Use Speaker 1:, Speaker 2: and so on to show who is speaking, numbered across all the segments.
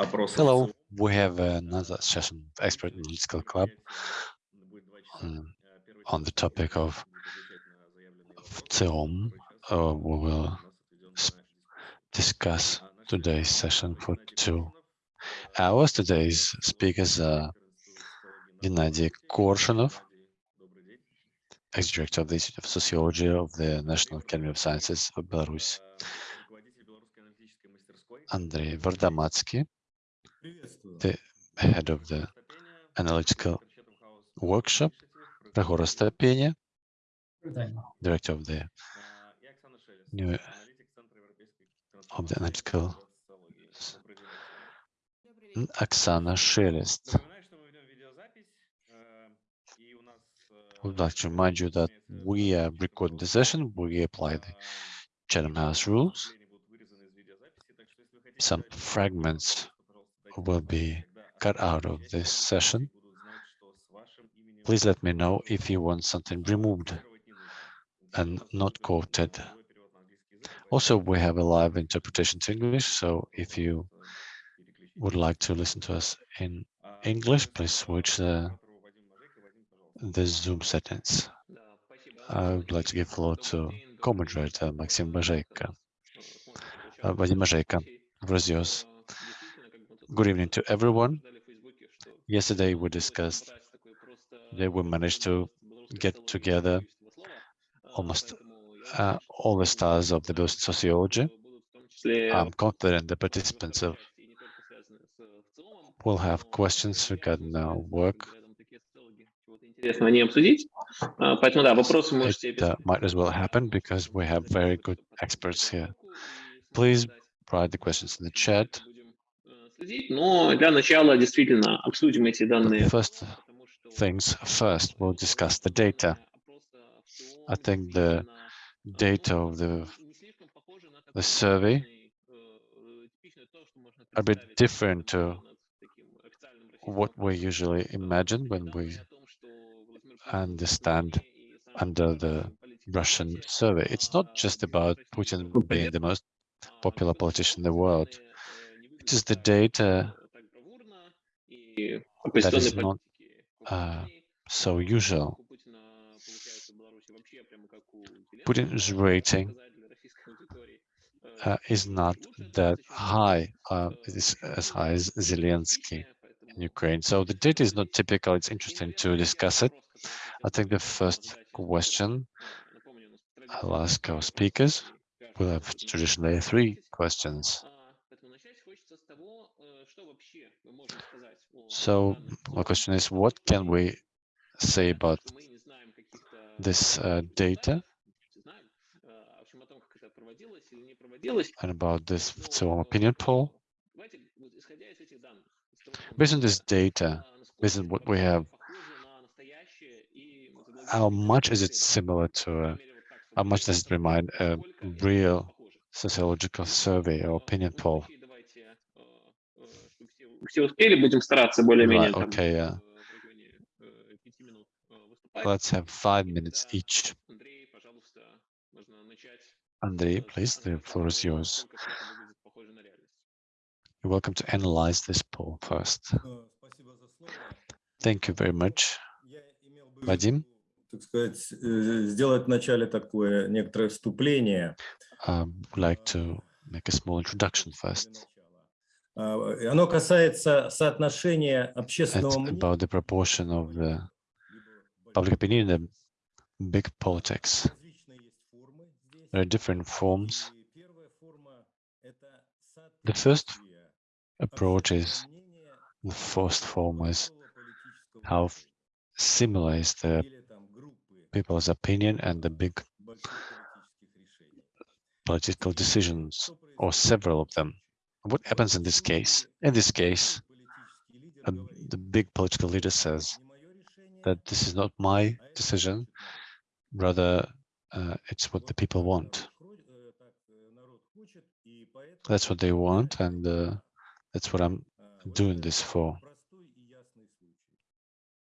Speaker 1: Hello, we have another session of Expert Analytical Club um, on the topic of TEOM. Uh, we will discuss today's session for two hours. Today's speakers are Gennady Korshunov, ex-director of the Institute of Sociology of the National Academy of Sciences of Belarus, Andrei Vardomatsky, the head of the analytical workshop, Prahor Astapenia, director of the new of the analytical Oksana Shelest. I would like to remind you that we are recording the session, we apply the Chatham House rules. Some fragments will be cut out of this session. Please let me know if you want something removed and not quoted. Also, we have a live interpretation to English, so if you would like to listen to us in English, please switch the, the Zoom settings. I would like to give floor to co-moderator Maxim Bajeka. Uh, Vadim Bajeka, yours. Good evening to everyone. Yesterday we discussed that we managed to get together almost uh, all the stars of the Belarusian sociology. I'm confident the participants of will have questions regarding our work. It uh, might as well happen because we have very good experts here. Please write the questions in the chat но для начала действительно обсудим эти данные. First things first, we'll discuss the data. I think the data of the the survey a bit different to what we usually imagine when we understand under the Russian survey. It's not just about Putin being the most popular politician in the world is the data that is not uh, so usual. Putin's rating uh, is not that high. Uh, it is as high as Zelensky in Ukraine. So the data is not typical. It's interesting to discuss it. I think the first question I'll ask our speakers. We'll have traditionally three questions. So my question is, what can we say about this uh, data and about this so opinion poll? Based on this data, based on what we have, how much is it similar to, a, how much does it remind a real sociological survey or opinion poll?
Speaker 2: Все успели, будем стараться более-менее.
Speaker 1: Right, okay, yeah. Let's have five minutes each. Andrei, please, the floor is yours. You're welcome to analyze this poll first. Thank you very much. Vadim?
Speaker 3: так сказать, сделать вначале такое некоторое вступление.
Speaker 1: I would like to make a small introduction first.
Speaker 3: Оно касается соотношения общественного
Speaker 1: мнения. about the proportion of the public opinion in the big politics. There are different forms. The first approach is the first form is how similar is the people's opinion and the big political decisions, or several of them what happens in this case? In this case, the big political leader says that this is not my decision, rather uh, it's what the people want. That's what they want, and uh, that's what I'm doing this for.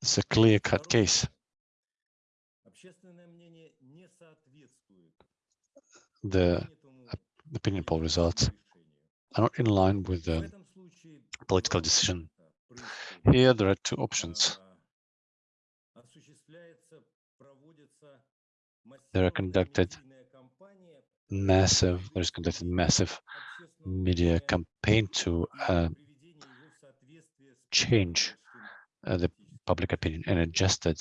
Speaker 1: It's a clear-cut case. The opinion poll results are not in line with the political decision. Here there are two options. There are conducted massive, there's conducted massive media campaign to uh, change uh, the public opinion and adjusted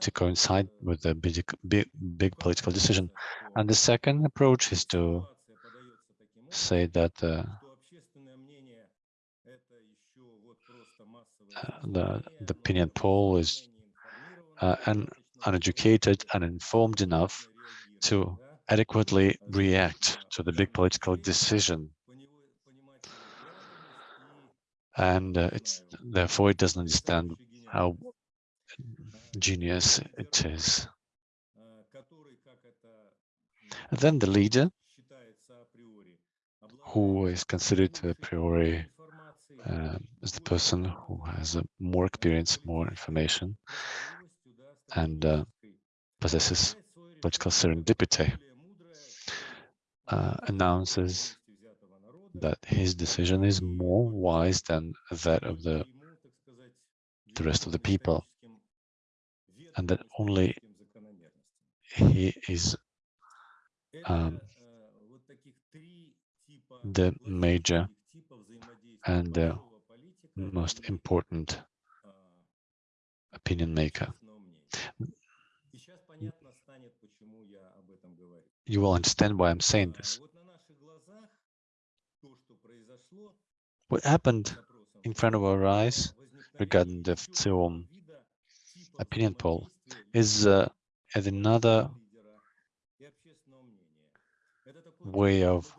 Speaker 1: to coincide with the big, big, big political decision. And the second approach is to say that uh, uh, the, the opinion poll is uh, un, uneducated, uninformed enough to adequately react to the big political decision. And uh, it's therefore it doesn't understand how genius it is. And then the leader, who is considered a priori uh, as the person who has uh, more experience, more information, and uh, possesses political serendipity, uh, announces that his decision is more wise than that of the the rest of the people, and that only he is um, the major and the most important opinion maker. You will understand why I'm saying this. What happened in front of our eyes regarding the VTsIOM opinion poll is uh, another way of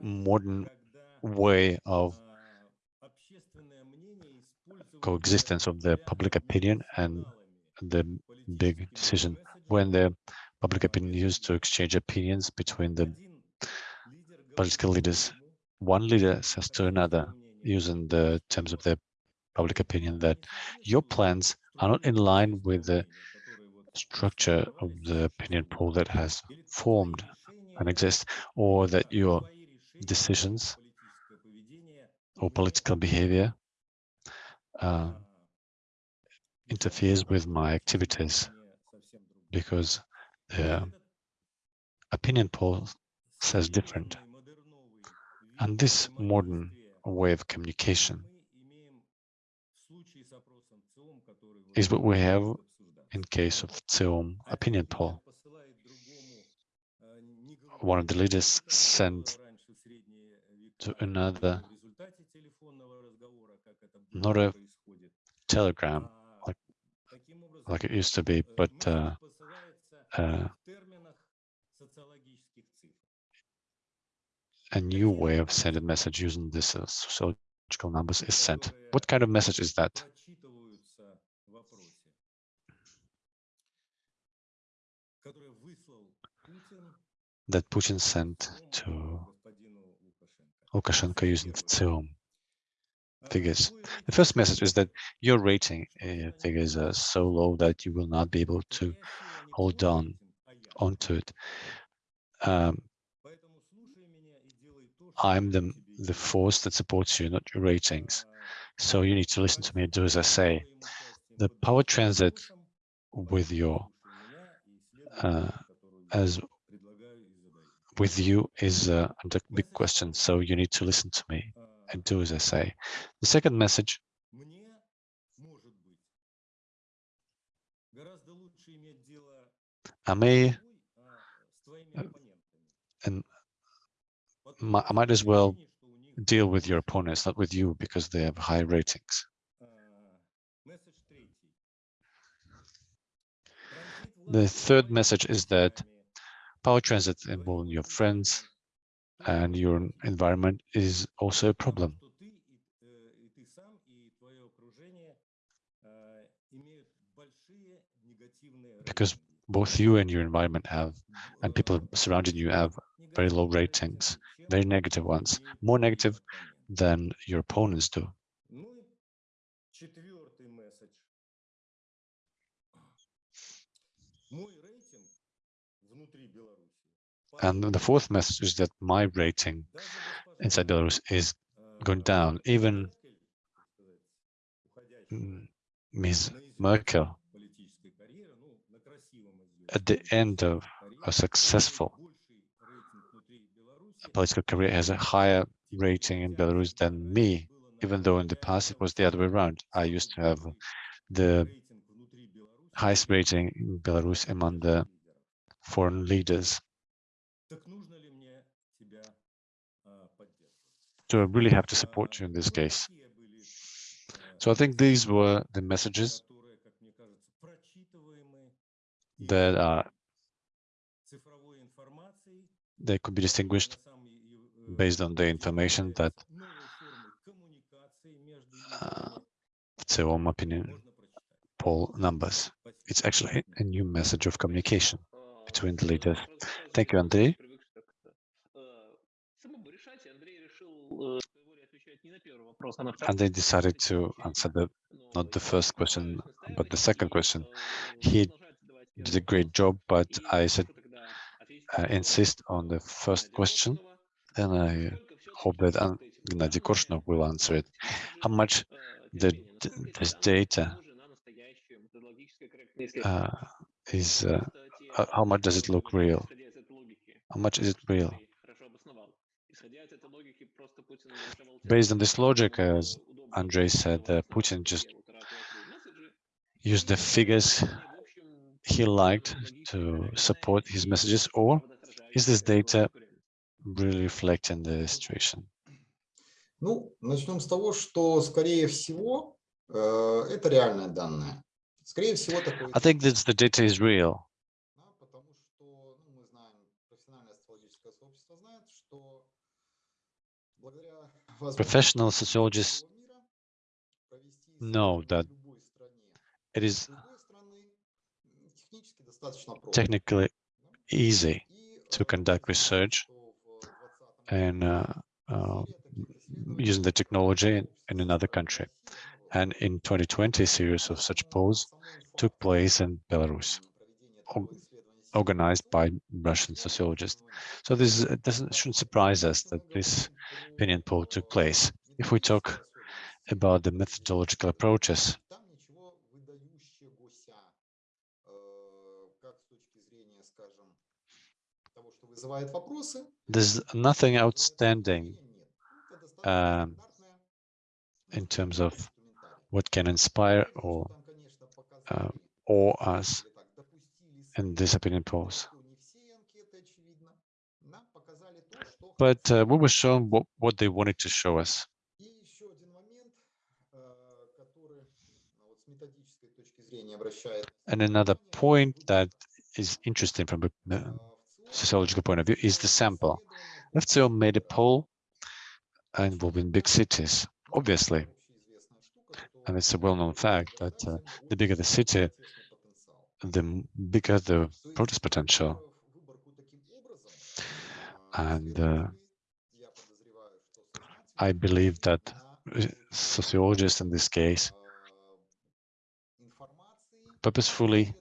Speaker 1: modern way of coexistence of the public opinion and the big decision. When the public opinion used to exchange opinions between the political leaders one leader says to another using the terms of the public opinion that your plans are not in line with the structure of the opinion poll that has formed and exists, or that your decisions or political behavior uh, interferes with my activities because the opinion poll says different. And this modern way of communication is what we have in case of VTsIOM opinion poll. One of the leaders sent to another, not a telegram like, like it used to be, but uh, uh, a new way of sending message using this uh, sociological numbers is sent. What kind of message is that? That Putin sent to Lukashenko using VTsIOM figures. The first message is that your rating uh, figures are so low that you will not be able to hold on onto it. Um, I'm the, the force that supports you, not your ratings. So you need to listen to me and do as I say. The power transit with your uh, as with you is uh, a big question. So you need to listen to me and do as I say. The second message I may uh, and I might as well deal with your opponents, not with you, because they have high ratings. The third message is that power transit involving your friends and your environment is also a problem. Because both you and your environment have, and people surrounding you have very low ratings, very negative ones, more negative than your opponents do. And the fourth message is that my rating inside Belarus is going down. Even Ms. Merkel, at the end of a successful political career, has a higher rating in Belarus than me, even though in the past it was the other way around. I used to have the highest rating in Belarus among the foreign leaders. I really have to support you in this case. So I think these were the messages that are they could be distinguished based on the information that uh, Tseom opinion poll numbers. It's actually a new message of communication between the leaders. Thank you, Andrei. And they decided to answer the not the first question, but the second question. He did a great job, but I said I insist on the first question, and I hope that Gennady Korshunov will answer it. How much the this data uh, is uh, how much does it look real? How much is it real? Based on this logic, as Andrei said, uh, Putin just used the figures he liked to support his messages, or is this data really reflecting the situation?
Speaker 4: Ну, начнем с того, что, скорее всего, э, это реальные данные. Скорее всего, такое...
Speaker 1: I think that the data is real professional sociologists know that it is technically easy to conduct research and uh, uh, using the technology in, in another country. And in 2020, a series of such polls took place in Belarus organized by Russian sociologists. So this doesn't shouldn't surprise us that this opinion poll took place. If we talk about the methodological approaches, there's nothing outstanding um, in terms of what can inspire or
Speaker 4: uh,
Speaker 1: awe us
Speaker 4: and disappearing poll,
Speaker 1: But uh, we were shown what, what they wanted to show us. And another point that is interesting from a uh, sociological point of view is the sample. FCO made a poll involving big cities, obviously. And it's a well-known fact that uh, the bigger the city, the bigger the protest potential. And uh, I believe that uh, sociologists in this case purposefully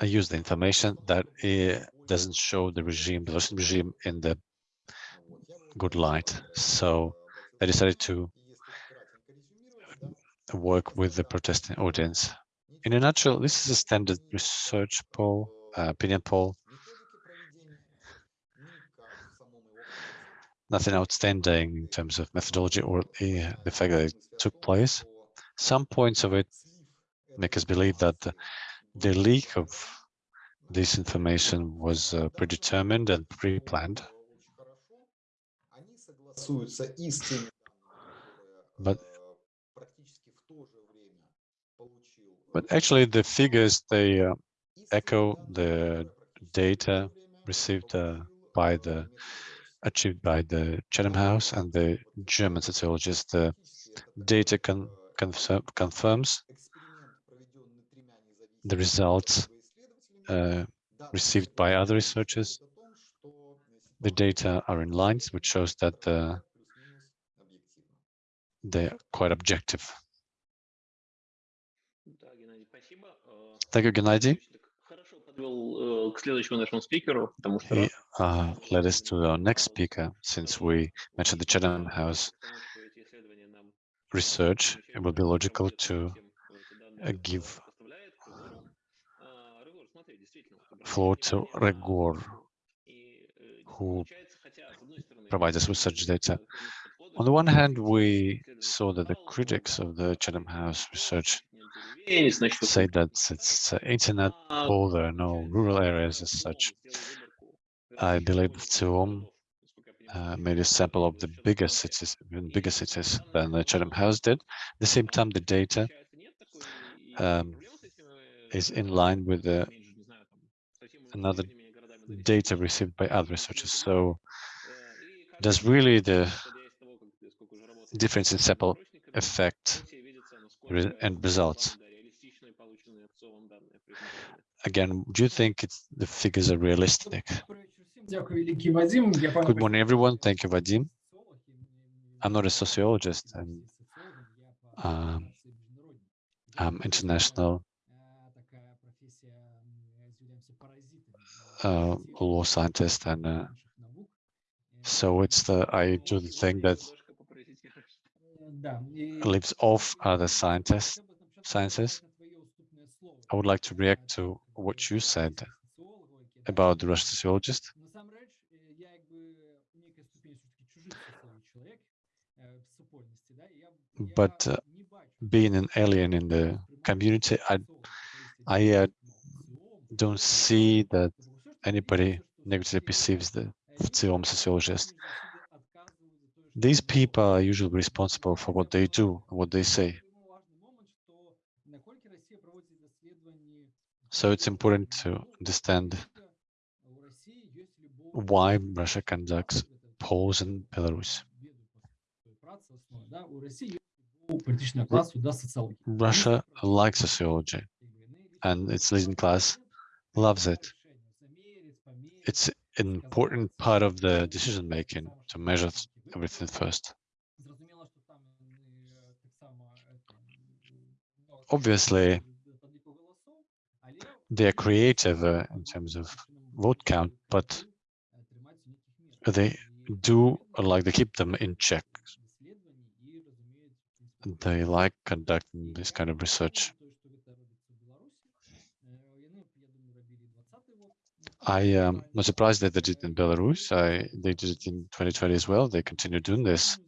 Speaker 1: uh, use the information that uh, doesn't show the regime, the Russian regime in the good light. So I decided to work with the protesting audience. In a nutshell, this is a standard research poll, uh, opinion poll, nothing outstanding in terms of methodology or the fact that it took place. Some points of it make us believe that the, the leak of this information was uh, predetermined and pre-planned. But- But actually, the figures they uh, echo the data received uh, by the achieved by the Chatham House and the German sociologist. The data con confirm confirms the results uh, received by other researchers. The data are in lines, which shows that uh, they're quite objective. Thank you, Gennady. Uh, led us to our next speaker, since we mentioned the Chatham House research, it would be logical to uh, give floor to Ryhor, who provides us with such data. On the one hand, we saw that the critics of the Chatham House research say that it's uh, internet poor, there are no rural areas as such. I believe Tsiom uh, made a sample of the bigger cities, even bigger cities than the Chatham House did. At the same time, the data um, is in line with the another data received by other researchers. So does really the difference in sample affect end results? Again, do you think the figures are realistic? Good morning, everyone. Thank you, Vadim. I'm not a sociologist and um, I'm international uh, law scientist and uh, so it's the I do the thing that lives off other scientists sciences. I would like to react to what you said about the Russian sociologist. But uh, being an alien in the community, I I uh, don't see that anybody negatively perceives the Tsiom sociologist. These people are usually responsible for what they do, what they say. So it's important to understand why Russia conducts polls in Belarus. Russia likes sociology and its leading class loves it. It's an important part of the decision making to measure everything first. Obviously, they are creative uh, in terms of vote count, but they do like they keep them in check. They like conducting this kind of research. I am not surprised that they did it in Belarus. I, they did it in 2020 as well. They continue doing this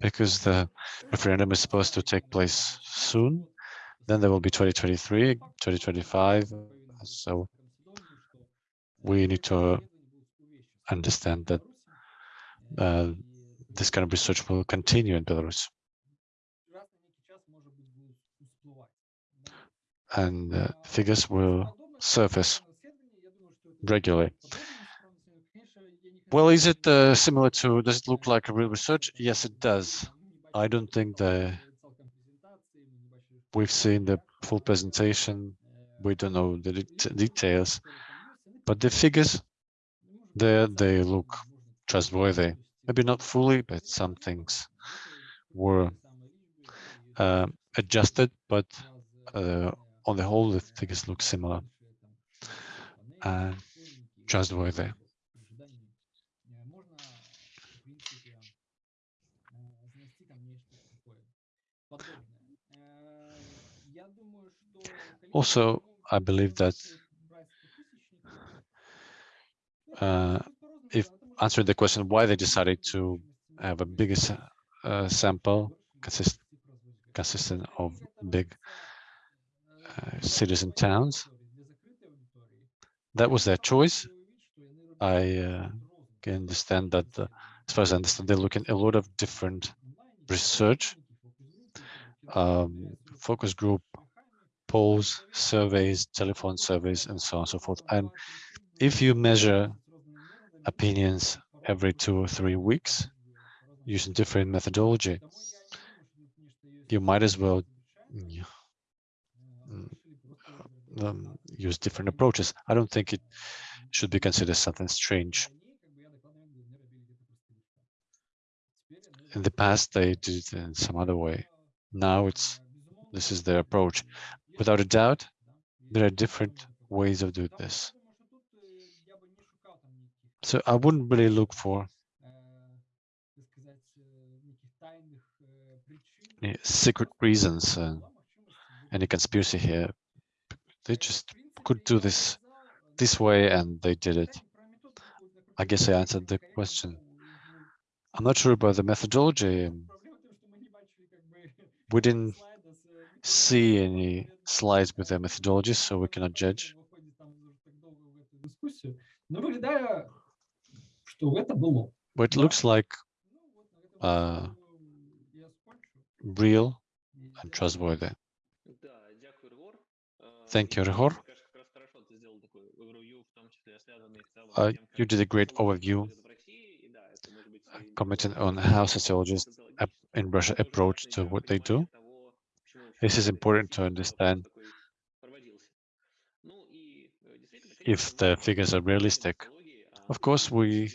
Speaker 1: because the referendum is supposed to take place soon. Then there will be 2023, 2025. So we need to understand that uh, this kind of research will continue in Belarus. And uh, figures will surface regularly. Well, is it uh, similar to, does it look like a real research? Yes, it does. I don't think that we've seen the full presentation. We don't know the det details, but the figures there, they look trustworthy. Maybe not fully, but some things were uh, adjusted, but uh, on the whole, the figures look similar and trustworthy. Also, I believe that uh, if answering the question why they decided to have a bigger uh, sample consist consistent of big uh, cities and towns, that was their choice. I uh, can understand that, uh, as far as I understand, they're looking a lot of different research, um, focus group, polls, surveys, telephone surveys, and so on and so forth. And if you measure opinions every two or three weeks using different methodology, you might as well um, use different approaches. I don't think it should be considered something strange. In the past, they did it in some other way. Now it's this is their approach. Without a doubt, there are different ways of doing this. So I wouldn't really look for secret reasons and any conspiracy here. They just could do this this way and they did it. I guess I answered the question. I'm not sure about the methodology. We didn't see any slides with
Speaker 5: the
Speaker 1: methodology, so we cannot judge. But it looks like
Speaker 5: uh,
Speaker 1: real and trustworthy. Thank you,
Speaker 2: Ryhor.
Speaker 1: uh, you did a great overview uh, commenting on how sociologists in Russia approach to what they do. This is important to understand if the figures are realistic. Of course, we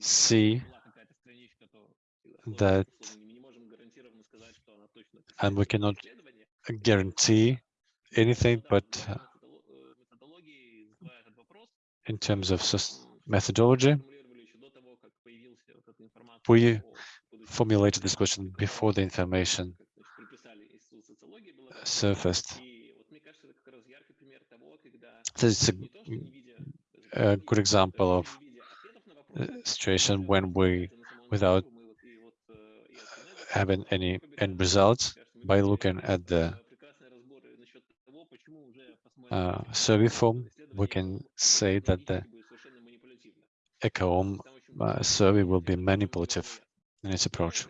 Speaker 1: see that, and we cannot guarantee anything, but in terms of methodology. We formulated this question before the information surfaced. This it's a, a good example of situation when we, without having any end results, by looking at the uh, survey form, we can say that the ECOM uh, survey will be manipulative in its approach.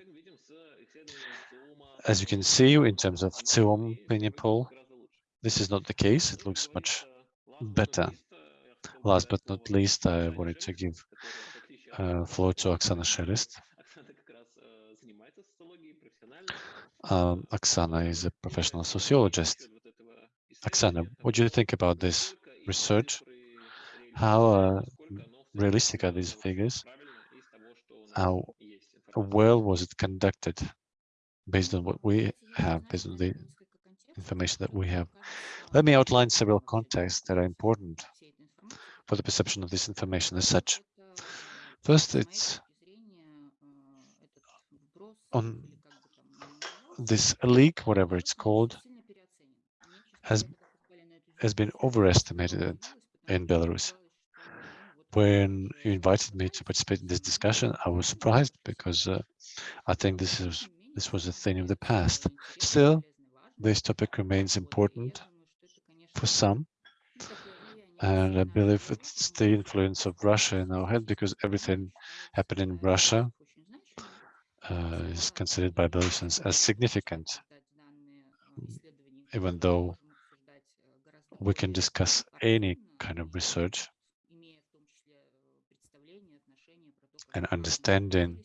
Speaker 1: As you can see, in terms of CIOM opinion poll, this is not the case. It looks much better.
Speaker 2: Last but not least,
Speaker 1: I wanted to give uh, floor to Oksana Shelest. Um, Oksana is a professional sociologist. Oksana, what do you think about this research. How uh, realistic are these figures? How well was it conducted based on what we have, based on the information that we have? Let me outline several contexts that are important for the perception of this information as such. First, it's on this leak, whatever it's called, has has been overestimated in Belarus. When you invited me to participate in this discussion, I was surprised because uh, I think this is this was a thing of the past. Still, this topic remains important for some, and I believe it's the influence of Russia in our head because everything happening in Russia uh, is considered by Belarusians as significant, even though we can discuss any kind of research and understanding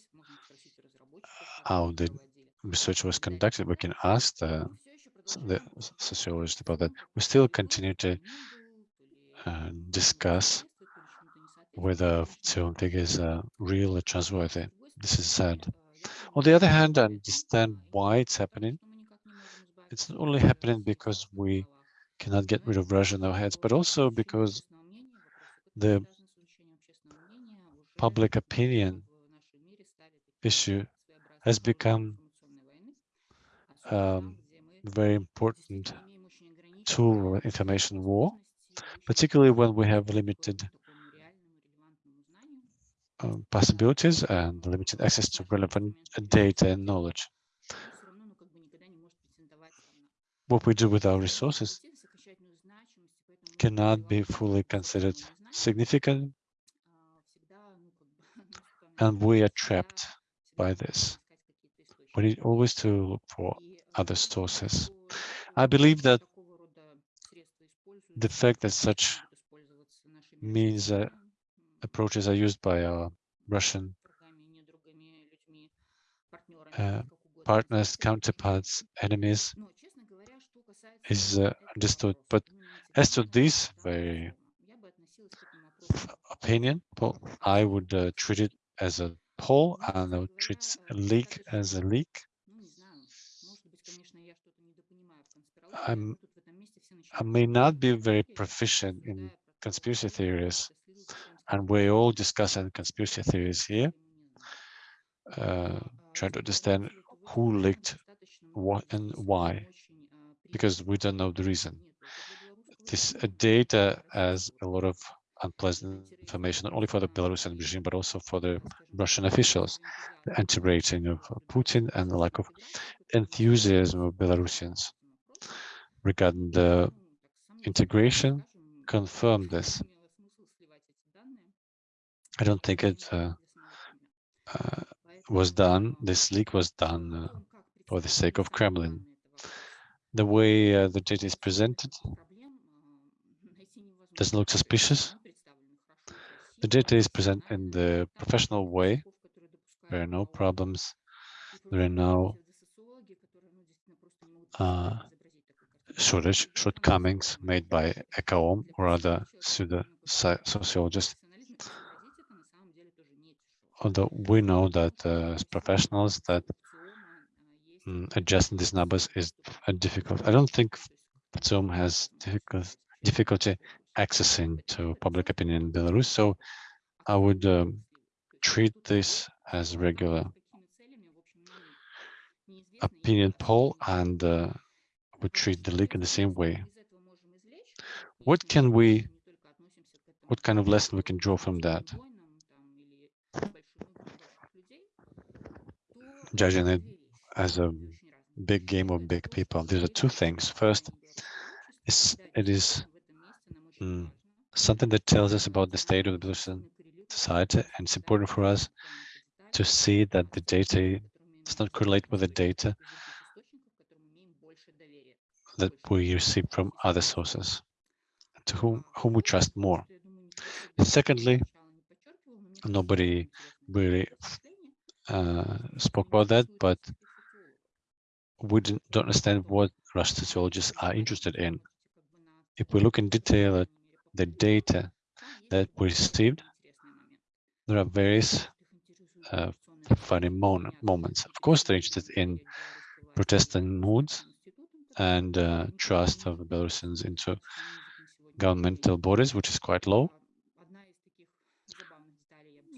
Speaker 1: how the research was conducted. We can ask the, the sociologist about that. We still continue to uh, discuss whether film figures are real or trustworthy. This is sad. On the other hand, I understand why it's happening. It's not only happening because we cannot get rid of Russia in our heads, but also because the public opinion issue has become um, very important tool of information war, particularly when we have limited um, possibilities and limited access to relevant data and knowledge. What we do with our resources cannot be fully considered significant, and we are trapped by this. We need always to look for other sources. I believe that the fact that such means that approaches are used by our Russian uh, partners, counterparts, enemies is uh, understood. But as to this very opinion, I would uh, treat it as a poll and I would treat a leak as a leak. I'm, I may not be very proficient in conspiracy theories, and we all discussing conspiracy theories here, uh, trying to understand who leaked what and why, because we don't know the reason. This uh, data has a lot of unpleasant information, not only for the Belarusian regime, but also for the Russian officials, the anti-rating of Putin and the lack of enthusiasm of Belarusians regarding the integration confirm this. I don't think it uh, uh, was done, this leak was done uh, for the sake of Kremlin. The way uh, the data is presented doesn't look suspicious. The data is presented in the professional way. There are no problems. There are no uh, shortage, shortcomings made by ECAOM or other pseudo sociologists. Although we know that uh, as professionals that mm, adjusting these numbers is difficult. I don't think Zoom has difficult, difficulty accessing to public opinion in Belarus, so I would um, treat this as regular opinion poll and uh, would treat the leak in the same way. What can we, what kind of lesson we can draw from that? Judging it as a big game of big people. These are two things. First, it is mm, something that tells us about the state of the Belarusian society, and it's important for us to see that the data does not correlate with the data that we receive from other sources, to whom, whom we trust more. Secondly, nobody really uh, spoke about that, but we don't understand what Russian sociologists are interested in. If we look in detail at the data that we received, there are various uh, funny moments. Of course, they're interested in protesting moods and uh, trust of the Belarusians into governmental bodies, which is quite low.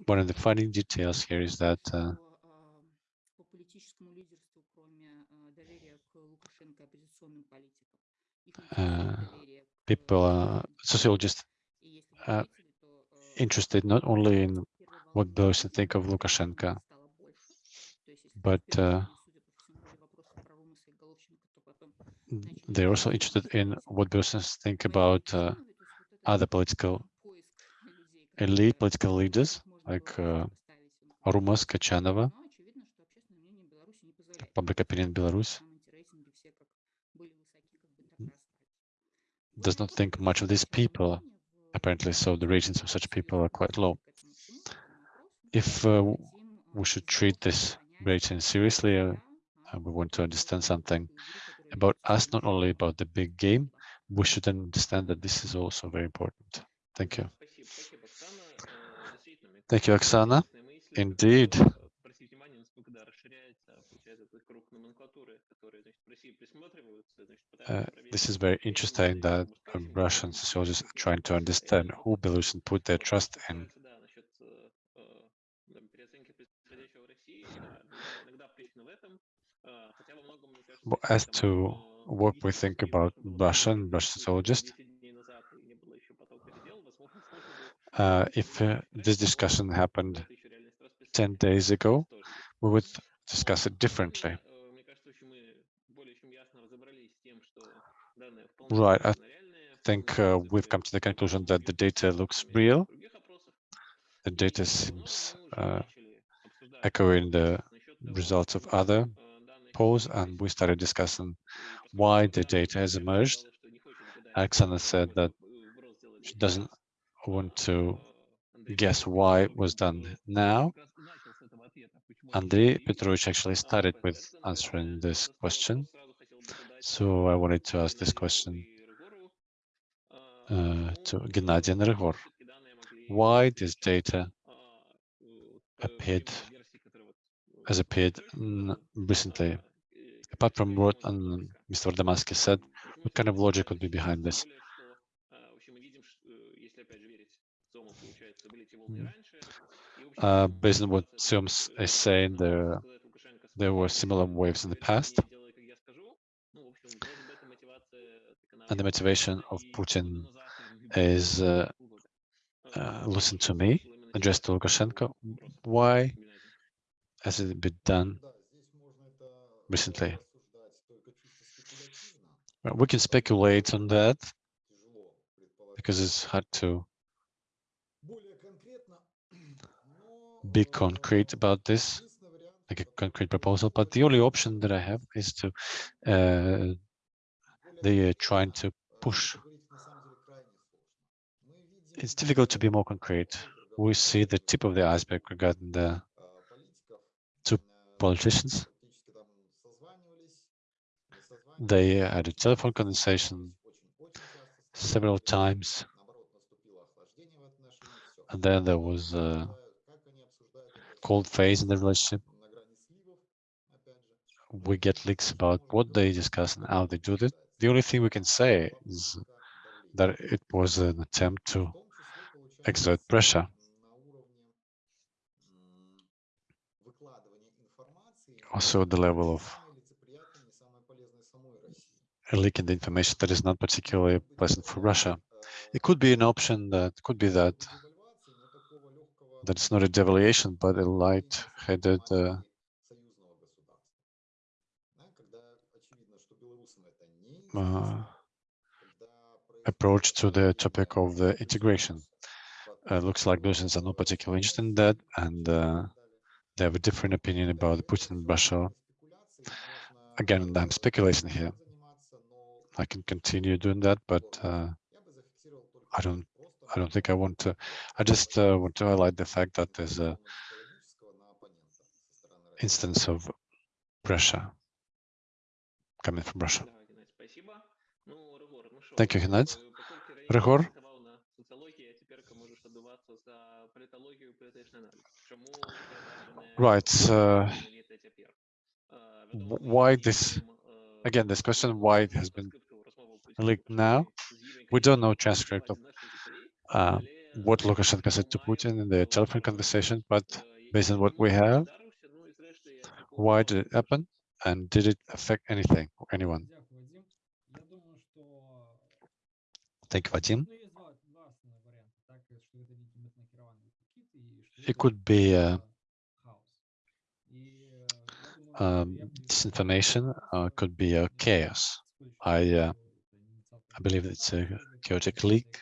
Speaker 1: One of the funny details here is that uh, uh, people, uh, sociologists, are interested not only in what Belarusians think of Lukashenko, but uh, they're also interested in what Belarusians think about uh, other political elite, political leaders like uh, Rumas Kochanova, public opinion in Belarus, does not think much of these people, apparently, so the ratings of such people are quite low. If uh, we should treat this rating seriously, uh, we want to understand something about us, not only about the big game, we should understand that this is also very important. Thank you. Thank you, Oksana. Indeed. Uh, this is very interesting that um, Russian sociologists are trying to understand who Belarusians put their trust in. But as to what we think about Russian, Russian sociologists, uh, if uh, this discussion happened 10 days ago, we would discuss it differently. Right, I think uh, we've come to the conclusion that the data looks real. The data seems uh, echoing the results of other polls, and we started discussing why the data has emerged. Alexandra said that she doesn't want to guess why it was done now. Andrei Petrovich actually started with answering this question. So I wanted to ask this question uh, to Gennady and Rigor. Why this data appeared has appeared recently? Apart from what um, Mr. Damaski said, what kind of logic would be behind this?
Speaker 2: Hmm.
Speaker 1: Uh, based on what Sims is saying, there, there were similar waves in the past. and the motivation of Putin is uh, uh, listen to me, address to Lukashenko. Why has it been done recently? We can speculate on that because it's hard to be concrete about this, like a concrete proposal. But the only option that I have is to uh, they are trying to push. It's difficult to be more concrete. We see the tip of the iceberg regarding the two politicians. They had a telephone conversation several times. And then there was a cold phase in the relationship. We get leaks about what they discuss and how they do it. The only thing we can say is that it was an attempt to exert pressure. Also the level of leaking the information that is not particularly pleasant for Russia. It could be an option that could be that that it's not a devaluation, but a light-headed uh, uh, approach to the topic of the integration. Uh, looks like Russians are not particularly interested in that, and uh, they have a different opinion about Putin and Russia. Again, I'm speculating here. I can continue doing that, but uh, I don't. I don't think I want to. I just uh, want to highlight the fact that there's a instance of pressure coming from Russia. Thank you, Геннадий.
Speaker 2: э, поскольку Рейн
Speaker 1: Регор?
Speaker 2: диктовал на социології, а тепер можеш отдуватися за політологію і політичний аналіз. Чому це даже не
Speaker 1: Right. Uh,
Speaker 2: знамените тепер? Е,
Speaker 1: w-
Speaker 2: відомо,
Speaker 1: why
Speaker 2: що
Speaker 1: this?
Speaker 2: їм, е,
Speaker 1: Again, this question why it has been
Speaker 2: розкриту розмову Путіна
Speaker 1: leaked
Speaker 2: почали
Speaker 1: now.
Speaker 2: з Євгеном
Speaker 1: We don't know
Speaker 2: Кириловим
Speaker 1: transcript of
Speaker 2: наших дітей,
Speaker 1: uh,
Speaker 2: але,
Speaker 1: what
Speaker 2: е,
Speaker 1: Lukashenko said to
Speaker 2: має
Speaker 1: Putin in the telephone
Speaker 2: багато
Speaker 1: conversation,
Speaker 2: е,
Speaker 1: but based on what we
Speaker 2: який
Speaker 1: have,
Speaker 2: вдарився, ну, і зрештою, як такого
Speaker 1: why did it happen, and did it affect anything or anyone? Vadim.
Speaker 5: It э,
Speaker 1: э,
Speaker 5: uh,
Speaker 1: could be uh, um, disinformation, It could be a chaos. I uh, I believe it's a chaotic leak.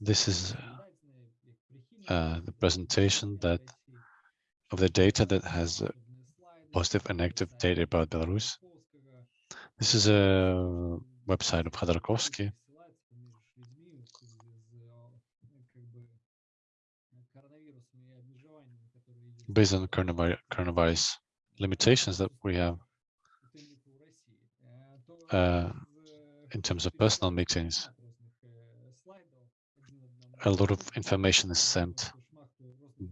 Speaker 1: This is uh, uh the presentation that of the data that has uh, positive and negative data about Belarus. This is a website of Khodorkovsky. Based on coronavirus, limitations that we have uh, in terms of personal meetings, a lot of information is sent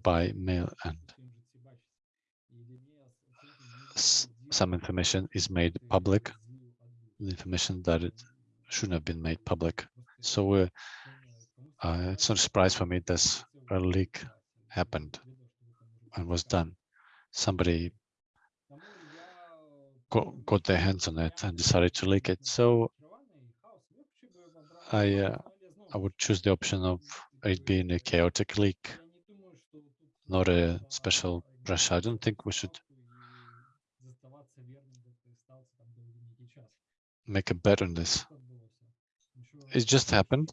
Speaker 1: by mail and some information is made public, information that it shouldn't have been made public. So uh, uh, it's not a surprise for me that a leak happened and was done. Somebody got, got their hands on it and decided to leak it. So I uh, I would choose the option of it being a chaotic leak, not a special pressure. I don't think we should make a bet on this. It just happened.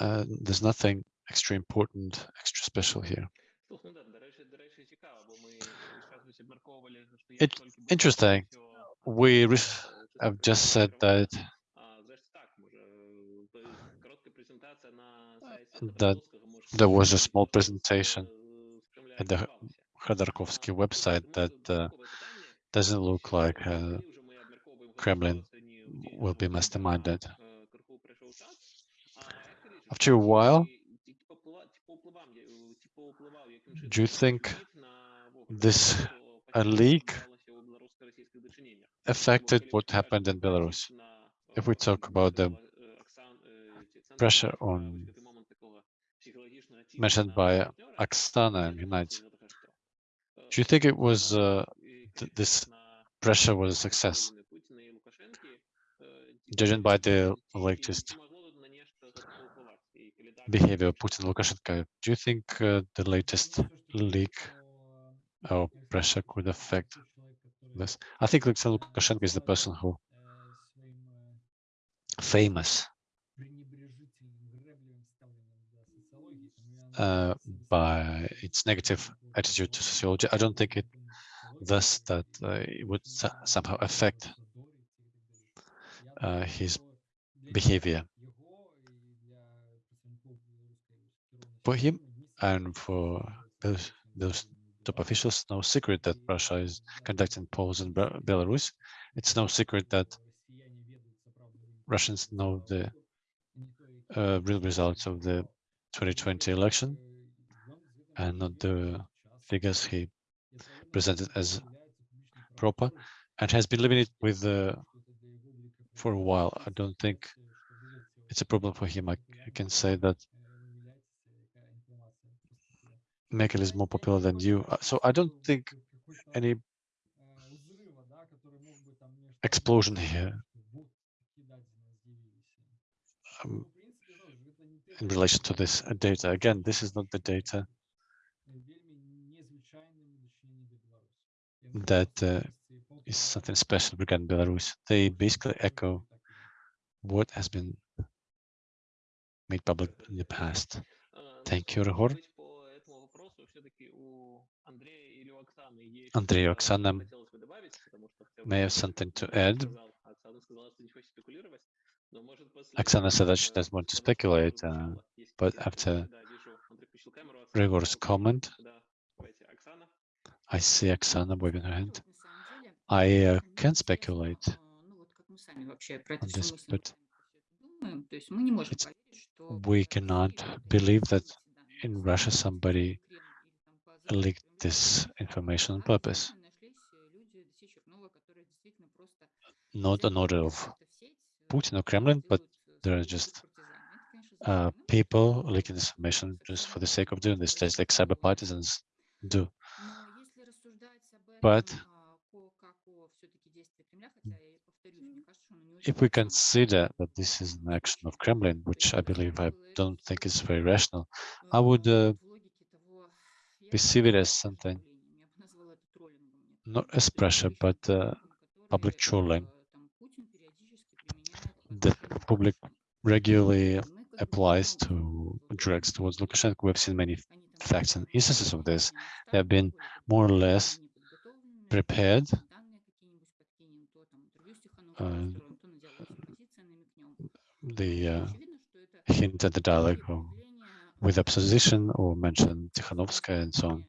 Speaker 1: Uh, there's nothing extra important, extra special here. It, interesting. We
Speaker 2: have
Speaker 1: just said that. that there was a small presentation at the Khodorkovsky website that uh, doesn't look like uh, Kremlin will be masterminded. After a while, do you think this
Speaker 2: uh,
Speaker 1: leak affected what happened in Belarus? If we talk about the pressure on mentioned by Oksana and do you think it was uh, th this pressure was a success, judging by the latest behavior of Putin Lukashenko, do you think uh, the latest leak or pressure could affect this? I think Alexander Lukashenko is the person who famous uh, by its negative attitude to sociology. I don't think it thus that uh, it would somehow affect uh, his behavior. For him and for those, those top officials, no secret that Russia is conducting polls in Belarus. It's no secret that Russians know the uh, real results of the 2020 election and not the figures he presented as proper and has been living it with uh, for a while. I don't think it's a problem for him. I, I can say that Merkel is more popular than you. Uh, so I don't think any explosion here um, in relation to this uh, data. Again, this is not the data that uh, is something special regarding Belarus. They basically echo what has been made public in the past.
Speaker 2: Uh,
Speaker 1: Thank you,
Speaker 2: Ryhor. Andrei Oksana
Speaker 1: may have something to add. Oksana said that she doesn't want to speculate, uh, but after
Speaker 2: Ryhor's
Speaker 1: comment, I see Oksana waving her hand.
Speaker 6: I
Speaker 1: uh, can speculate
Speaker 6: on
Speaker 1: this, but
Speaker 6: we
Speaker 1: cannot believe that in Russia somebody leaked this information on purpose, not an order of Putin or Kremlin, but there are just uh, people leaking this information just for the sake of doing this, just like cyber partisans do. But If we consider that this is an action of Kremlin, which I believe I don't think is very rational, I would uh, perceive it as something not as pressure, but uh, public trolling that public regularly applies to drugs towards Lukashenko. We've seen many facts and instances of this. They have been more or less prepared. Uh, the uh, hint at the dialogue with opposition or mention Tikhanovskaya and so on.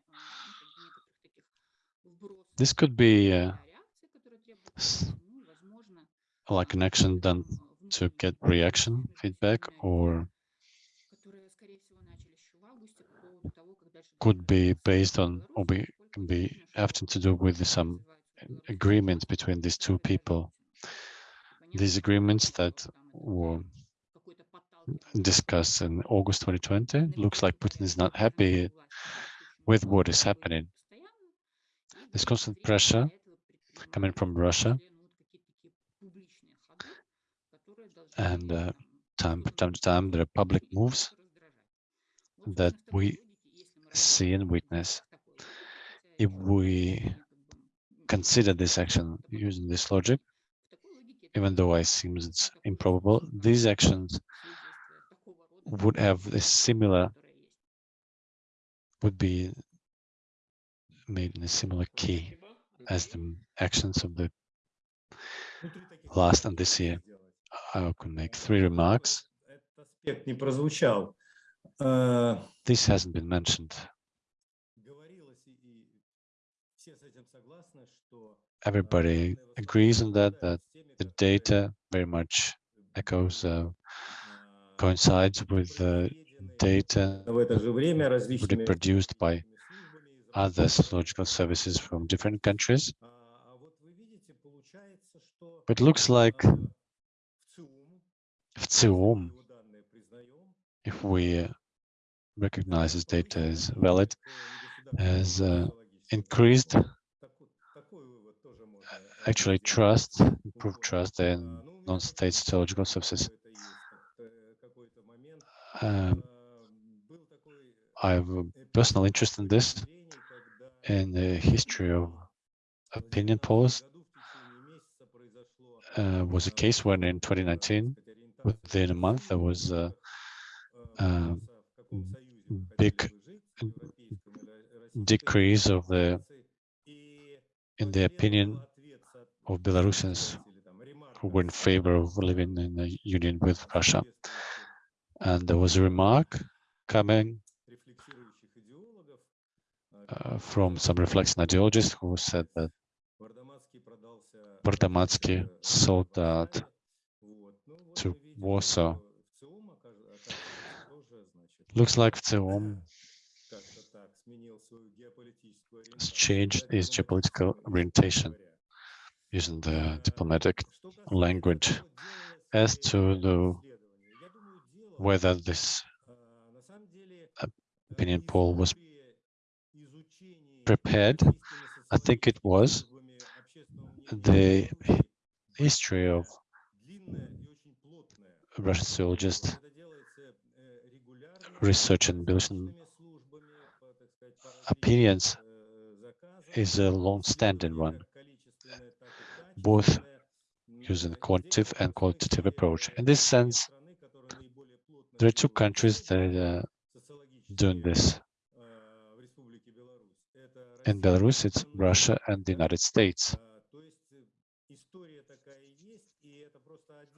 Speaker 1: This could be uh, like an action done to get reaction feedback or could be based on or be can be often to do with some agreement between these two people. These agreements that were discussed in August 2020 looks like Putin is not happy with what is happening. There's constant pressure coming from Russia and uh, time, time to time there are public moves that we see and witness. If we consider this action using this logic, even though I seems it's improbable, these actions would have a similar, would be made in a similar key as the actions of the last and this year. I could make three remarks. This hasn't been mentioned. Everybody agrees on that, that the data very much echoes uh, coincides with uh, data
Speaker 3: в это же время различными
Speaker 1: reproduced by
Speaker 3: службами из
Speaker 1: other
Speaker 3: разных
Speaker 1: sociological services from different countries.
Speaker 3: А а вот вы видите, получается, что
Speaker 1: But it looks like
Speaker 3: а, в ЦИУМ,
Speaker 1: в ЦИОМ,
Speaker 3: его данные признаем,
Speaker 1: if we uh, recognizes data as valid has uh, increased actually trust, improved trust in non-state sociological services. Um, I have a personal interest in this, in the history of opinion polls. Uh, was a case when in 2019, within a month, there was a, a big decrease of the in the opinion of Belarusians who were in favor of living in a union with Russia. And there was a remark coming uh, from some reflection ideologist who said that Vardomatsky sold that to Warsaw. Looks like VTsIOM has changed his geopolitical orientation using the diplomatic language. As to the whether this uh, opinion poll was prepared. I think it was. The history of Russian sociologists research and Belarusian opinions is a long-standing one, both using quantitative and qualitative approach. In this sense, there are two countries that are doing this. In Belarus, it's Russia and the United States.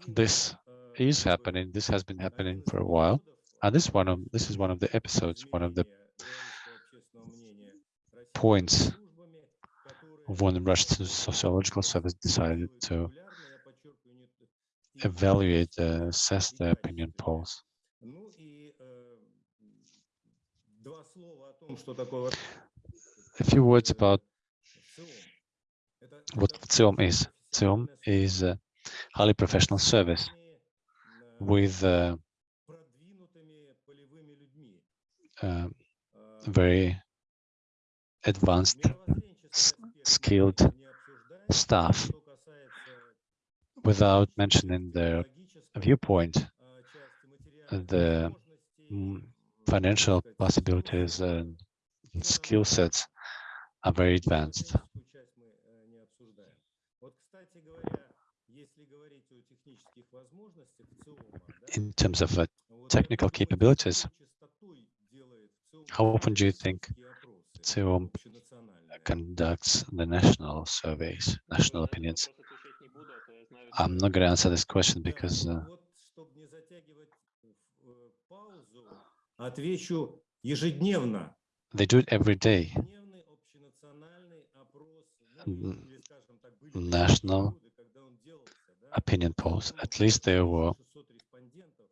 Speaker 1: This is happening. This has been happening for a while, and this one of this is one of the episodes, one of the points when the Russian Sociological Service decided to evaluate, uh, assess the opinion polls. A few words about what ВЦИОМ is. ВЦИОМ is a highly professional service with uh, uh, very advanced, s- skilled staff. Without mentioning their viewpoint, the mm, financial possibilities and skill sets are very advanced. In terms of uh, technical capabilities, how often do you think ВЦИОМ conducts the national surveys, national opinions? I'm not going to answer this question because uh,
Speaker 3: Отвечу ежедневно.
Speaker 1: they do it every day.
Speaker 3: Ежедневный общенациональный опрос, ну,
Speaker 1: Н-
Speaker 3: или, скажем так, были
Speaker 1: national
Speaker 3: периоды, когда он делался, да,
Speaker 1: opinion polls. At least there were
Speaker 3: 600 респондентов,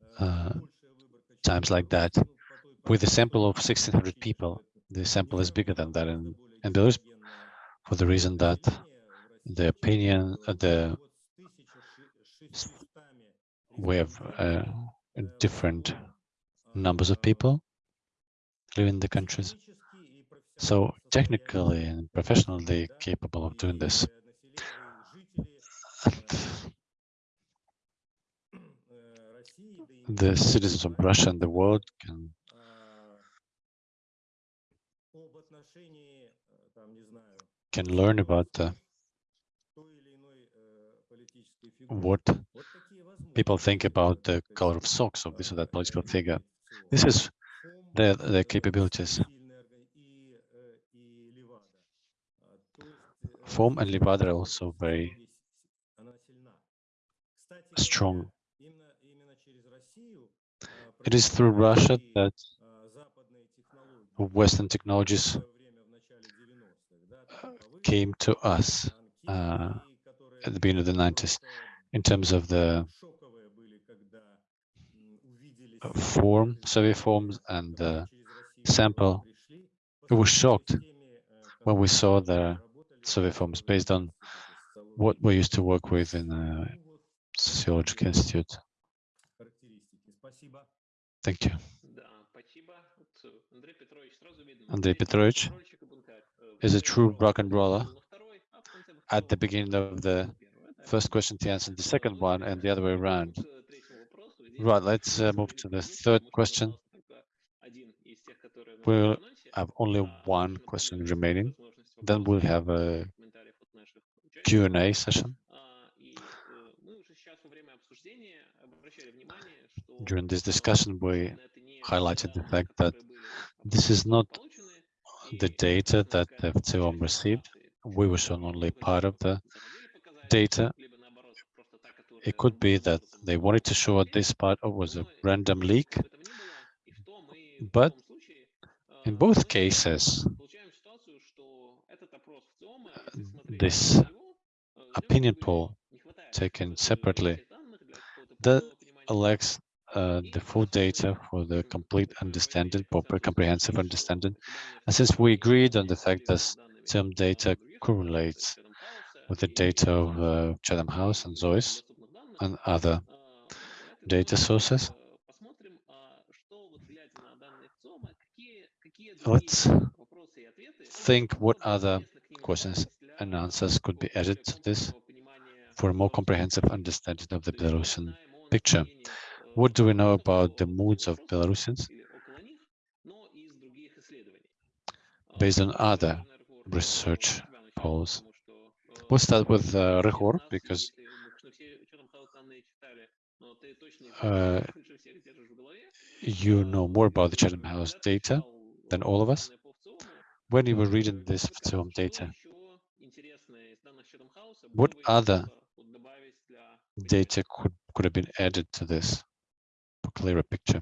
Speaker 3: э,
Speaker 1: uh,
Speaker 3: большая выборка
Speaker 1: times like that.
Speaker 3: ну, по той
Speaker 1: With a
Speaker 3: причине,
Speaker 1: sample of
Speaker 3: что
Speaker 1: 1,600
Speaker 3: фактически
Speaker 1: people,
Speaker 3: это
Speaker 1: the sample is bigger than that
Speaker 3: гораздо
Speaker 1: in,
Speaker 3: более
Speaker 1: in Belarus
Speaker 3: гетерогенное
Speaker 1: for the reason that
Speaker 3: население в
Speaker 1: the
Speaker 3: России,
Speaker 1: opinion,
Speaker 3: э,
Speaker 1: uh, the
Speaker 3: вот с 1600
Speaker 1: we have uh,
Speaker 3: респондентами,
Speaker 1: different
Speaker 3: э,
Speaker 1: numbers of people living in the countries. So technically and professionally capable of doing this. The citizens of Russia and the world can can learn about
Speaker 3: the,
Speaker 1: what people think about the color of socks of this or that political figure. This is the,
Speaker 3: the
Speaker 1: capabilities. FOM and Levada are also very strong. It is through Russia that Western technologies
Speaker 3: uh,
Speaker 1: came to us uh, at the beginning of the 90s in terms of the uh, form, survey forms and
Speaker 3: uh,
Speaker 1: sample. We were shocked when we saw the survey forms based on what we used to work with in the Sociological Institute. Thank you.
Speaker 2: Andrei Petrovich
Speaker 1: is a true rock and roller. At the beginning of the first question, he answered the second one and the other way around. Right, let's uh, move to the third question. We'll have only one question remaining. Then we'll have a Q&A session. During this discussion, we highlighted the fact that this is not the data that the
Speaker 2: VTsIOM
Speaker 1: received. We were shown only part of the data it could be that they wanted to show
Speaker 2: at
Speaker 1: this part was a random leak, but in both cases, this opinion poll taken separately that lacks uh, the full data for the complete understanding, proper comprehensive understanding. And since we agreed on the fact that some data correlates with the data of uh, Chatham House and ZOiS, and other data sources, let's think what other questions and answers could be added to this for a more comprehensive understanding of the Belarusian picture. What do we know about the moods of Belarusians based on other research polls? We'll start with uh, Ryhor because uh, you know more about the Chatham House data than all of us. When you were reading this film data, what other data could, could have been added to this for clearer picture?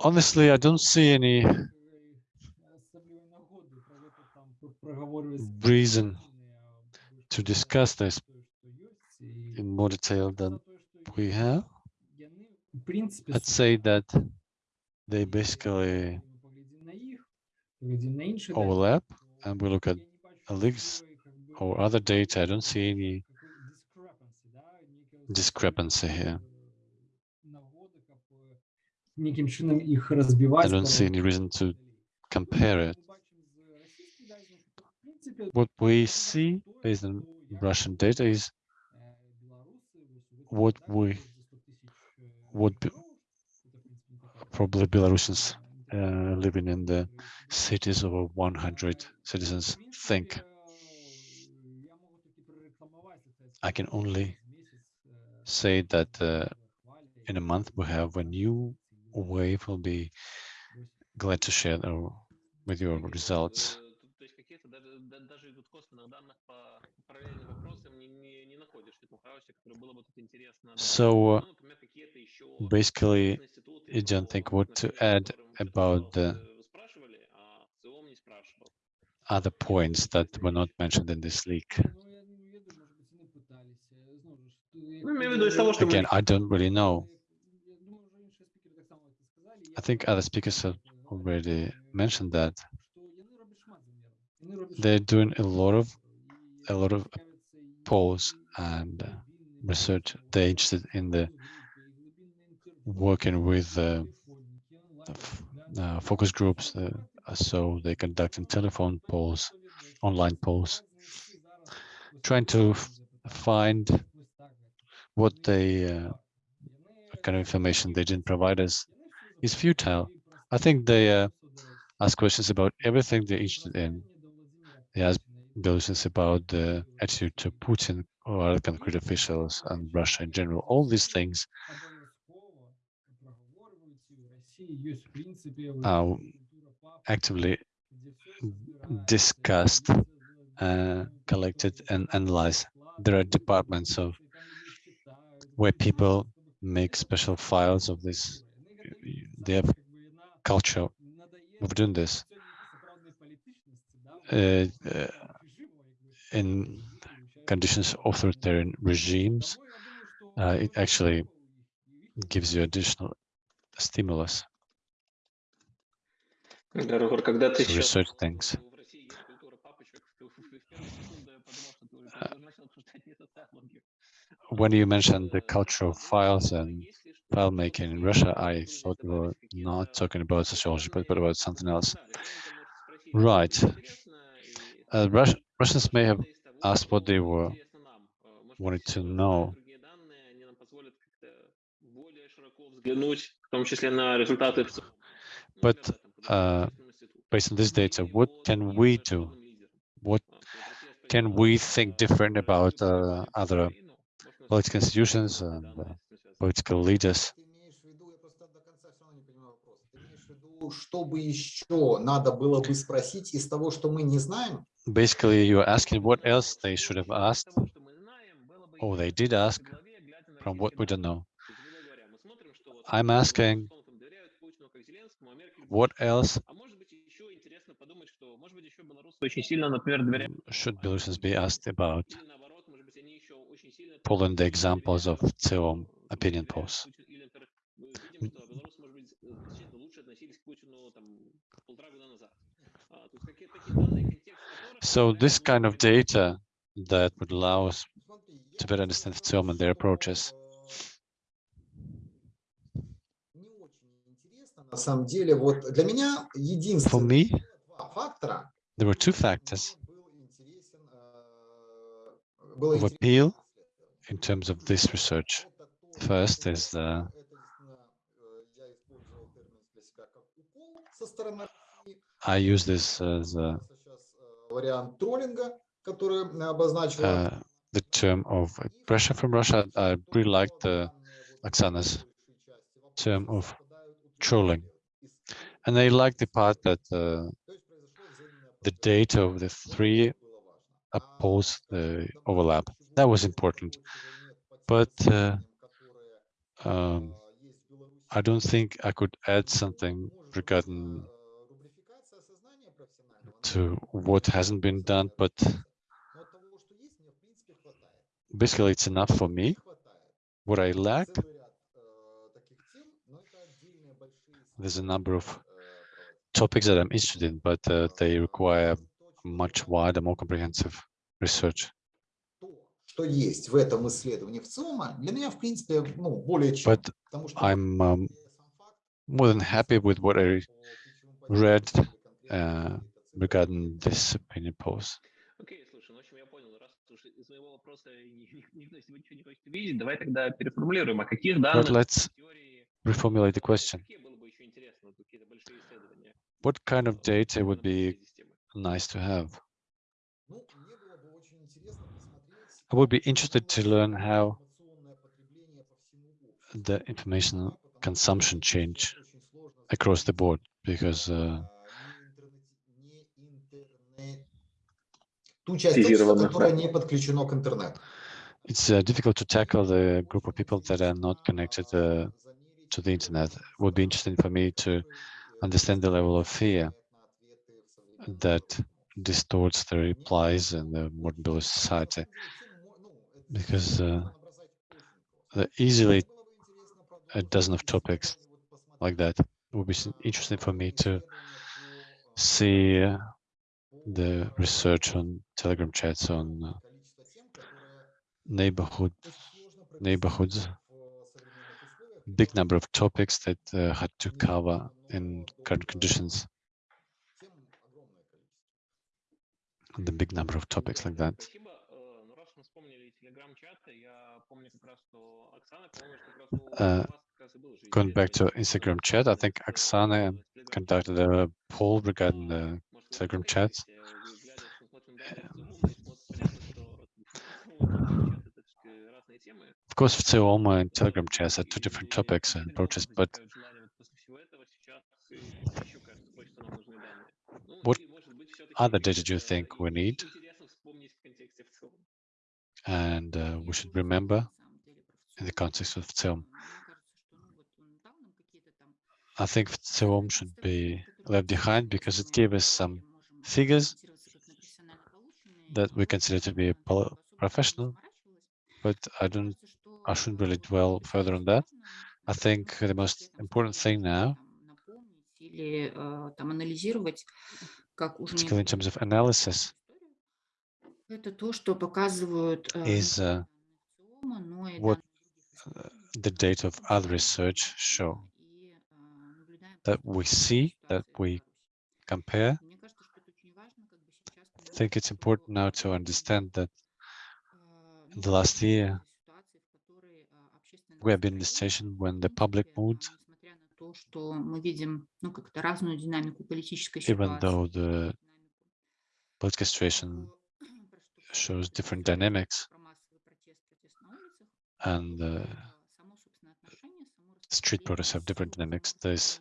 Speaker 1: Honestly, I don't see any reason to discuss this in more detail than we have. I'd say that they basically overlap and we look at leaks or other data. I don't see any
Speaker 5: discrepancy
Speaker 1: here. I don't see any reason to compare it. What we see based on Russian data is what we what be- probably Belarusians uh, living in the cities over 100 citizens think. I can only say that uh, in a month we have a new wave. We'll be glad to share our, with your results. So basically, you don't think what to add about the other points that were not mentioned in this leak. Again, I don't really know. I think other speakers have already mentioned that they're doing a lot of a lot of polls and research. They're interested in the working with uh, uh, focus groups, uh, so they conducting telephone polls, online polls, trying to find what they uh, kind of information they didn't provide us is futile. I think they uh, ask questions about everything they're interested in. They ask Belarusians about the attitude to Putin or other concrete officials and Russia in general. All these things are actively discussed, uh, collected, and analyzed. There are departments of where people make special files of this. They have culture of doing this. Uh, uh, in conditions authoritarian regimes, uh, it actually gives you additional stimulus to research things.
Speaker 2: Uh, uh,
Speaker 1: when you mentioned the
Speaker 2: cultural
Speaker 1: files and filemaking in Russia, I thought we were not talking about sociology, but, but about something else. Right. Uh, Rus- Russians may have asked what they were wanted to know. But, uh, Based on this data, what can we do? What can we think different about uh, other political institutions and uh, political leaders?
Speaker 4: Ты имеешь в виду, я просто до конца все равно не понимаю вопрос. Ты имеешь в виду, что бы еще надо было бы спросить из того, что мы не знаем?
Speaker 1: basically you're asking what else they should have asked, or they did ask from what we don't know. I'm asking what else should Belarusians be asked about? Poland, the examples of VTsIOM opinion polls. So this kind of data that would allow us to better understand film and their approaches. For me, there were two factors of appeal in terms of this research. First is the I use this as
Speaker 4: a
Speaker 1: uh, the term of pressure from Russia. I really liked the Oksana's term of trolling. And I like the part that uh, the data of the three polls uh, overlap. That was important. But uh, um, I don't think I could add something regarding to what hasn't been done, but basically it's enough for me. What I lack, there's a number of topics that I'm interested in, but uh, they require much wider, more comprehensive research. But I'm um, more than happy with what I read uh, regarding this opinion polls.
Speaker 2: Окей, слушай, ну, в общем, я понял, раз уж из моего вопроса ни- ни- никто из ничего не хочет видеть, давай тогда переформулируем, о каких
Speaker 1: But
Speaker 2: данных
Speaker 1: let's
Speaker 2: теории,
Speaker 1: reformulate the question.
Speaker 2: какие было бы еще интересно, вот какие-то большие исследования
Speaker 1: What kind of
Speaker 2: э,
Speaker 1: data
Speaker 2: на
Speaker 1: would be
Speaker 2: этой системе?
Speaker 1: nice to have?
Speaker 4: Ну, мне было бы очень интересно посмотреть,
Speaker 1: I would be
Speaker 4: как
Speaker 1: interested to
Speaker 4: изменилось
Speaker 1: learn how
Speaker 4: информационное потребление по всему обществу.
Speaker 1: the information
Speaker 4: Да, потому что
Speaker 1: consumption
Speaker 4: сейчас
Speaker 1: change
Speaker 4: очень сложно
Speaker 1: across the
Speaker 4: сравнить,
Speaker 1: board because uh,
Speaker 4: ту часть общества,
Speaker 2: Тизированно,
Speaker 4: которая не подключена к интернету.
Speaker 1: it's uh, difficult to tackle the group of people that are not connected uh, to the internet. It would be interesting for me to understand the level of fear that distorts the replies in the modern Belarus society. Because uh, the easily a dozen of topics like that it would be s- interesting for me to see uh, the research on Telegram chats on uh, neighborhood neighborhoods, big number of topics that uh, had to cover in current conditions. The big number of topics like that. Uh, going back to Instagram chat, I think Oksana conducted a uh, poll regarding the Telegram
Speaker 2: chat. Of course, в ЦИОМ
Speaker 1: and Telegram chats are two different topics and approaches, but what other data do you think we need? And uh, we should remember in the context of VTsIOM. I think VTsIOM should be left behind because it gave us some figures that we consider to be professional, but I don't, I shouldn't really dwell further on that. I think the most important thing now skill in terms of analysis is uh, what the data of other research show that we see, that we compare. I think it's important now to understand that in the last year, we have been in a situation when the public mood, even though the political situation shows different dynamics and uh, street protests have different dynamics, there's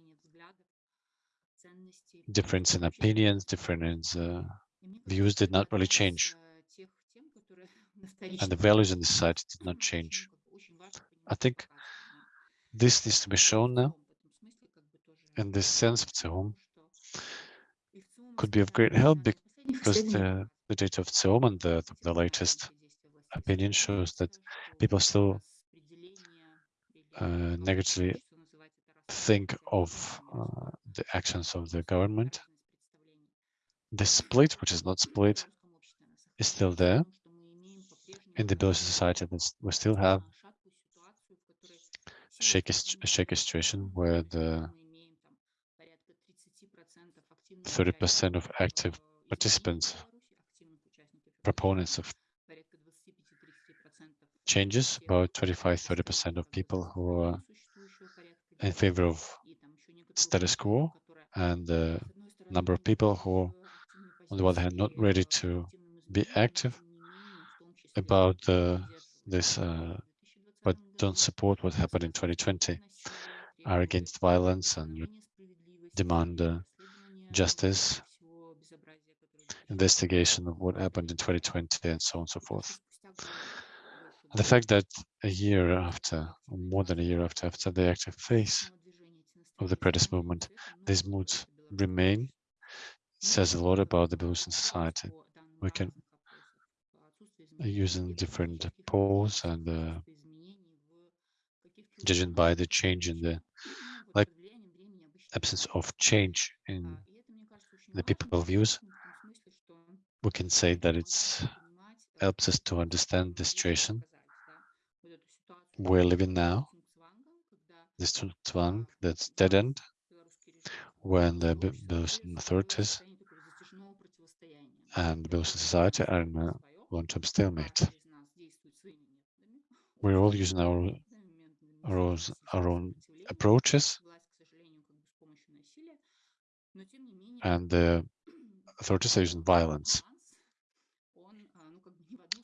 Speaker 1: difference in opinions, difference
Speaker 6: in
Speaker 1: views did not really change. And the values in the society did not change. I think this needs to be shown now. In this sense,
Speaker 6: VTsIOM
Speaker 1: could be of great help because the, the data of VTsIOM and the, the latest opinion shows that people still uh, negatively think of uh, the actions of the government. The split, which is not split, is still there in the Belarusian society that we still have a shaky, situation where the
Speaker 6: 30%
Speaker 1: of active participants, proponents of changes, about 25-30% of people who are in favor of status quo and the number of people who, on the one hand, not ready to be active about uh, this, uh, but don't support what happened in 2020, are against violence and demand uh, justice, investigation of what happened in 2020 and so on and so forth. The fact that a year after, or more than a year after, after the active phase of the protest movement, these moods remain says a lot about the Belarusian society. We can, using different polls and uh, judging by the change in the like absence of change in the people views, we can say that it helps us to understand the situation we're living now, this Zugzwang, that's dead end, when the Be- Belarusian authorities and Belarusian society are in a long-term stalemate. We're all using our, our, own, our own approaches, and the authorities are using violence.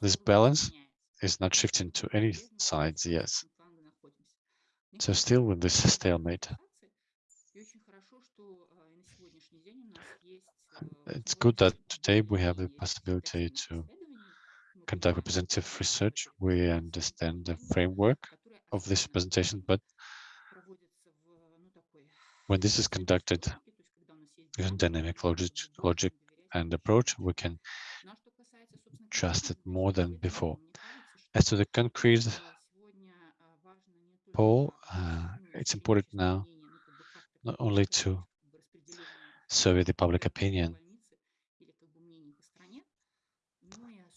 Speaker 1: This balance is not shifting to any sides, yes. So still with this stalemate, it's good that today we have the possibility to conduct representative research. We understand the framework of this presentation, but when this is conducted using dynamic logic, logic and approach, we can trust it more than before. As to the concrete poll, uh, it's important now not only to survey the public opinion,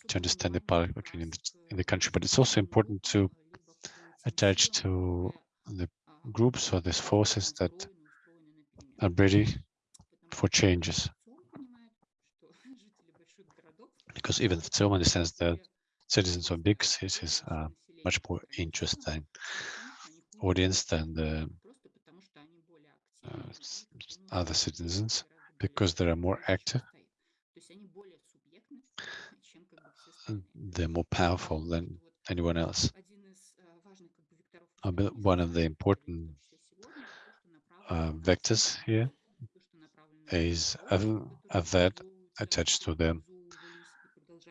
Speaker 1: to understand the public opinion in the- country, but it's also important to attach to the groups or these forces that are ready for changes. Because even VTsIOM understands that citizens of big cities are much more interesting audience than the uh, other citizens because they are more active they're more powerful than anyone else. One of the important uh, vectors here is a that attached to the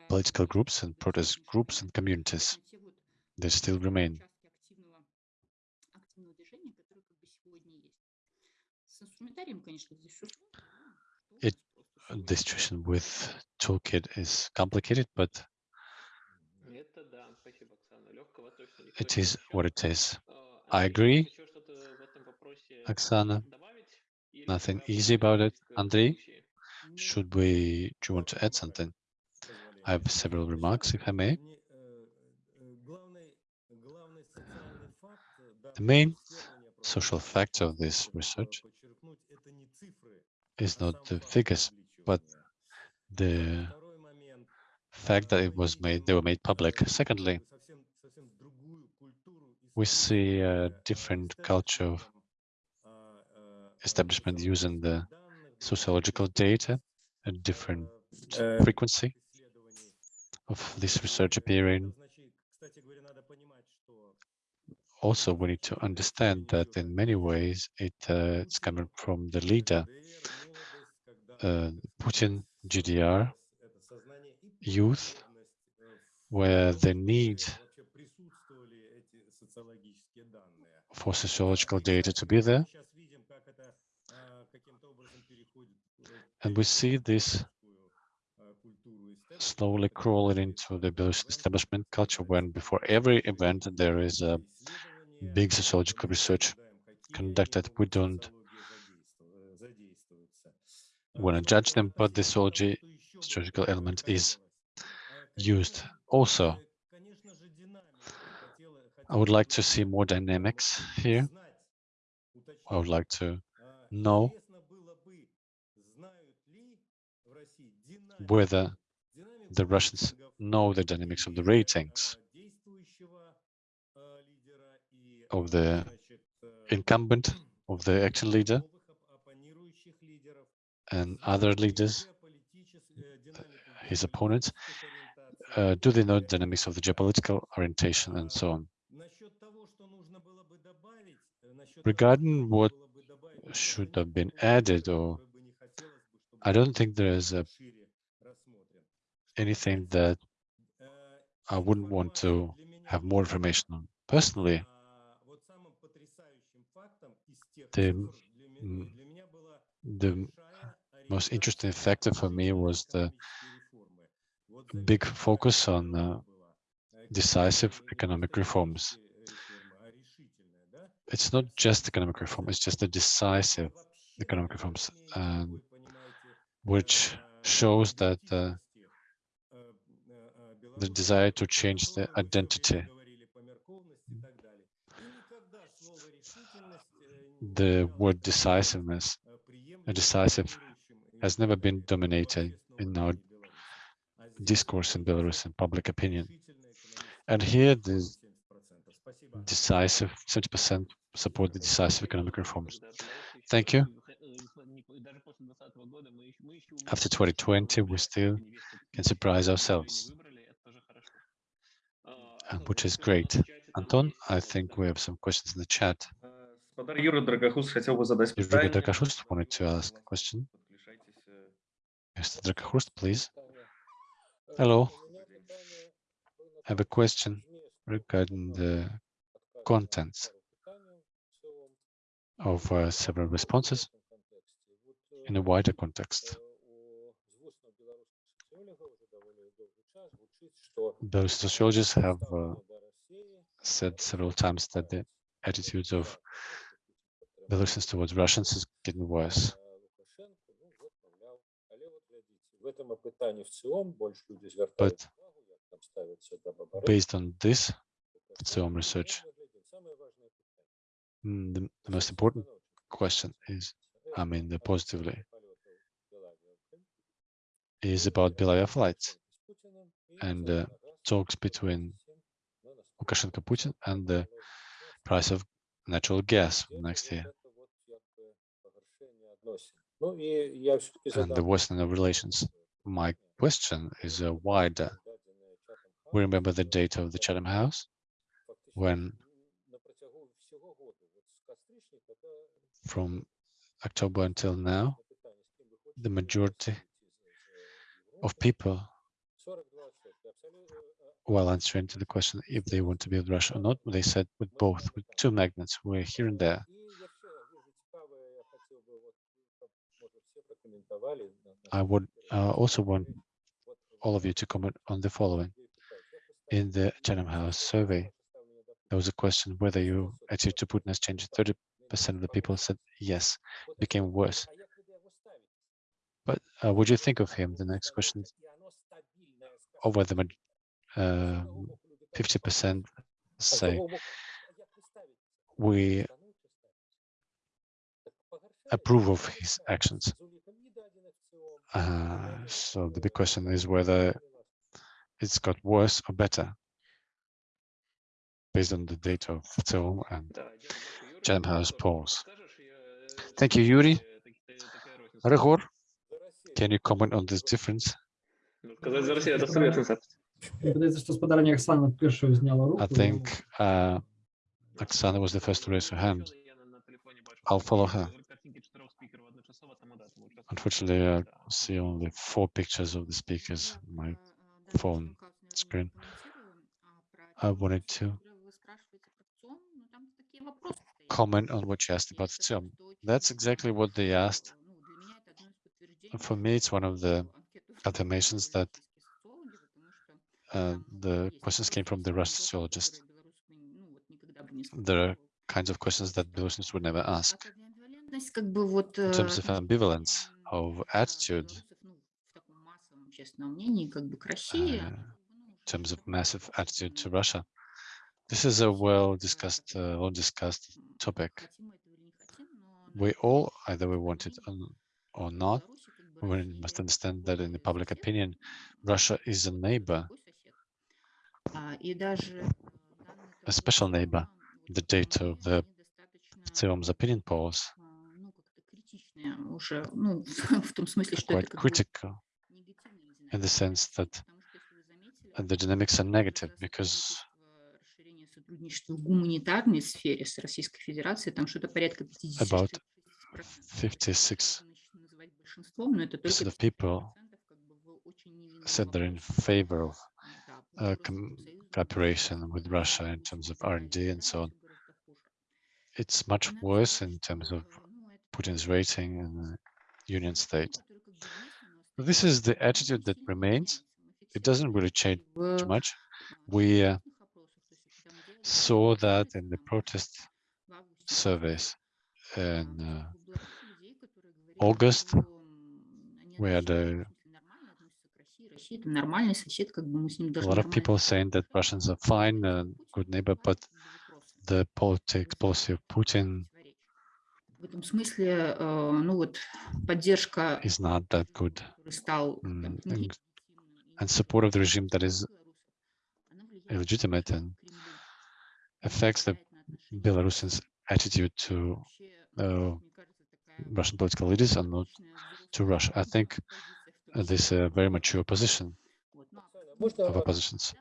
Speaker 1: political groups and protest groups and communities. They still remain. It, the situation with toolkit is complicated, but it is what it is. I agree,
Speaker 2: Oksana.
Speaker 1: Nothing easy about it.
Speaker 2: Andrei,
Speaker 1: should we, do you want to add something? I have several remarks, if I may. The main social fact of this research is not the figures, but the fact that it was made, they were made public. Secondly, we see a different culture establishment using the sociological data, a different frequency of this research appearing. Also, we need to understand that in many ways it, uh, it's coming from the leader, uh, Putin, GDR, youth, where the need for sociological data to be there. And we see this slowly crawling into the Belarusian establishment culture when before every event there is a big sociological research conducted. We don't want to judge them, but the sociological element is used. Also, I would like to see more dynamics here. I would like to know whether the Russians know the dynamics of the ratings of the incumbent, of the acting leader, and other leaders, his opponents. Uh, do they know the dynamics of the geopolitical orientation and so on? Regarding what should have been added, or I don't think there is a anything that I wouldn't want to have more information on. Personally, the, the most interesting factor for me was the big focus on uh, decisive economic reforms. It's not just economic reform, it's just the decisive economic reforms, um, which shows that uh, the desire to change the identity. The word decisiveness, a decisive, has never been dominating in our discourse in Belarus and public opinion. And here, the decisive, 70% support the decisive economic reforms. Thank you. After 2020, we still can surprise ourselves uh, which is great. Anton, I think we have some questions in the chat. Yuri Drakakhrust wanted to ask a question. Mr. Drakakhrust, please. Hello. I have a question regarding the contents of uh, several responses in a wider context. Those sociologists have uh, said several times that the attitudes of Belarusians towards Russians is getting worse. But based on this film research, the, the most important question is, I mean, the positively, is about Belarusian flights and uh, talks between Lukashenko Putin and the price of natural gas next year and the worsening relations. My question is uh, wider. We remember the date of the Chatham House when from October until now, the majority of people while answering to the question if they want to with Russia or not, they said with both, with two magnets, we're here and there. I would uh, also want all of you to comment on the following. In the Chatham House survey, there was a question whether your attitude to Putin has changed. 30% of the people said yes, became worse. But uh, would you think of him? The next question, over the 50% um, say we approve of his actions. Uh, so the big question is whether it's got worse or better based on the data of Tom and Jamhouse polls. Thank you, Yuri. Ryhor, can you comment on this difference?
Speaker 2: Ну, Сказати за Росію, це серйозний запит.
Speaker 5: Мені здається, що сподарення Оксана першою зняла руку.
Speaker 1: I think uh, Oksana was the first to raise her hand.
Speaker 2: Я на- на телефоні бачу,
Speaker 1: I'll follow her.
Speaker 2: картинки чотирьох спікерів одночасово, тому да, тому час-
Speaker 1: Unfortunately, I
Speaker 2: Да.
Speaker 1: see only four pictures of the speakers on my phone screen. I wanted to comment on what you asked about ЦИОМ. That's exactly what they asked. For me, it's one of the affirmations that uh, the questions came from the Russian sociologist. There are kinds of questions that Belarusians would never ask. In terms of ambivalence of attitude, uh, in terms of massive attitude to Russia, this is a well-discussed, uh, well-discussed topic. We all, either we want it or, or not, we must understand that in the public opinion, Russia is a neighbor, a special neighbor. The data of the ЦИОМ's opinion polls
Speaker 6: уже, ну, в том смысле,
Speaker 1: are
Speaker 6: что это
Speaker 1: quite
Speaker 6: как бы
Speaker 1: critical in the sense that uh, the dynamics are negative because
Speaker 6: расширение сотрудничества в гуманитарной сфере с Российской Федерацией, там что-то порядка 56
Speaker 1: About
Speaker 6: процентов,
Speaker 1: 56 percent of people said they're in favor of uh, cooperation with Russia in terms of R&D and so on. It's much worse in terms of Putin's rating in the Union state. This is the attitude that remains. It doesn't really change too much. We uh, saw that in the protest surveys in uh, August, we had a
Speaker 6: нормальный сосед, как бы мы с ним
Speaker 1: a
Speaker 6: должны
Speaker 1: lot of
Speaker 6: нормально
Speaker 1: people saying that Russians are fine, a good neighbor, but the politics policy of Putin
Speaker 6: В этом смысле, э, ну вот, поддержка,
Speaker 1: is not that good.
Speaker 6: который стал
Speaker 1: М,
Speaker 6: там,
Speaker 1: and-
Speaker 6: нелегитимным и
Speaker 1: and support of the regime that is
Speaker 6: она влияет
Speaker 1: illegitimate and
Speaker 6: Кремлю,
Speaker 1: affects the
Speaker 6: влияет на отношение
Speaker 1: Belarusians' attitude to
Speaker 6: Вообще,
Speaker 1: uh,
Speaker 6: мне кажется, такая
Speaker 1: Russian political leaders and not to Russia. I think this
Speaker 6: is
Speaker 1: a very mature position of oppositions.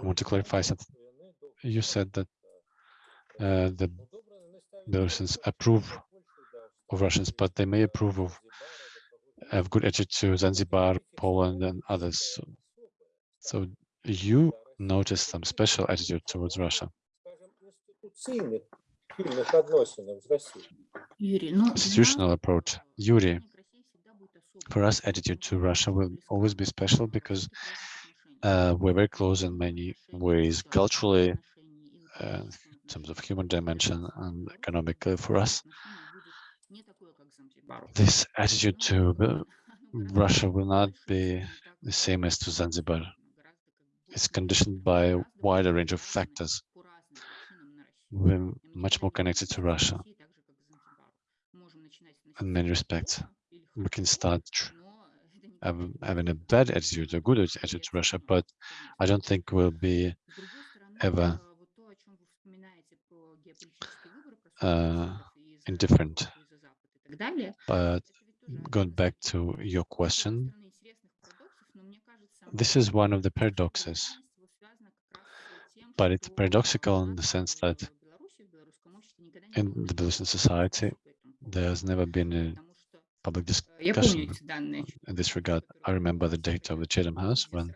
Speaker 1: I want to clarify something. You said that uh, the Belarusians approve of Russians, but they may approve of have good attitude to Zanzibar, Poland, and others. So you notice some special attitude towards Russia.
Speaker 7: институційних спільних відносинах з Росією.
Speaker 6: Юрий, ну, для
Speaker 1: Institutional
Speaker 6: нас,
Speaker 1: approach.
Speaker 6: э,
Speaker 1: Yuri,
Speaker 6: отношение к России всегда будет особым.
Speaker 1: for us, attitude to Russia will always be special because uh, we're very close in many ways, culturally, uh, in terms of human dimension and economically for us. This attitude to the- Russia will not be the same as to Zanzibar. It's conditioned by a wider range of factors. We're much more connected to Russia in many respects. We can start having a bad attitude, a good attitude to Russia, but I don't think we'll be ever uh, indifferent. But going back to your question, this is one of the paradoxes, but it's paradoxical in the sense that in the Belarusian society, there has never been a public discussion in this regard. I remember the data of the Chatham House when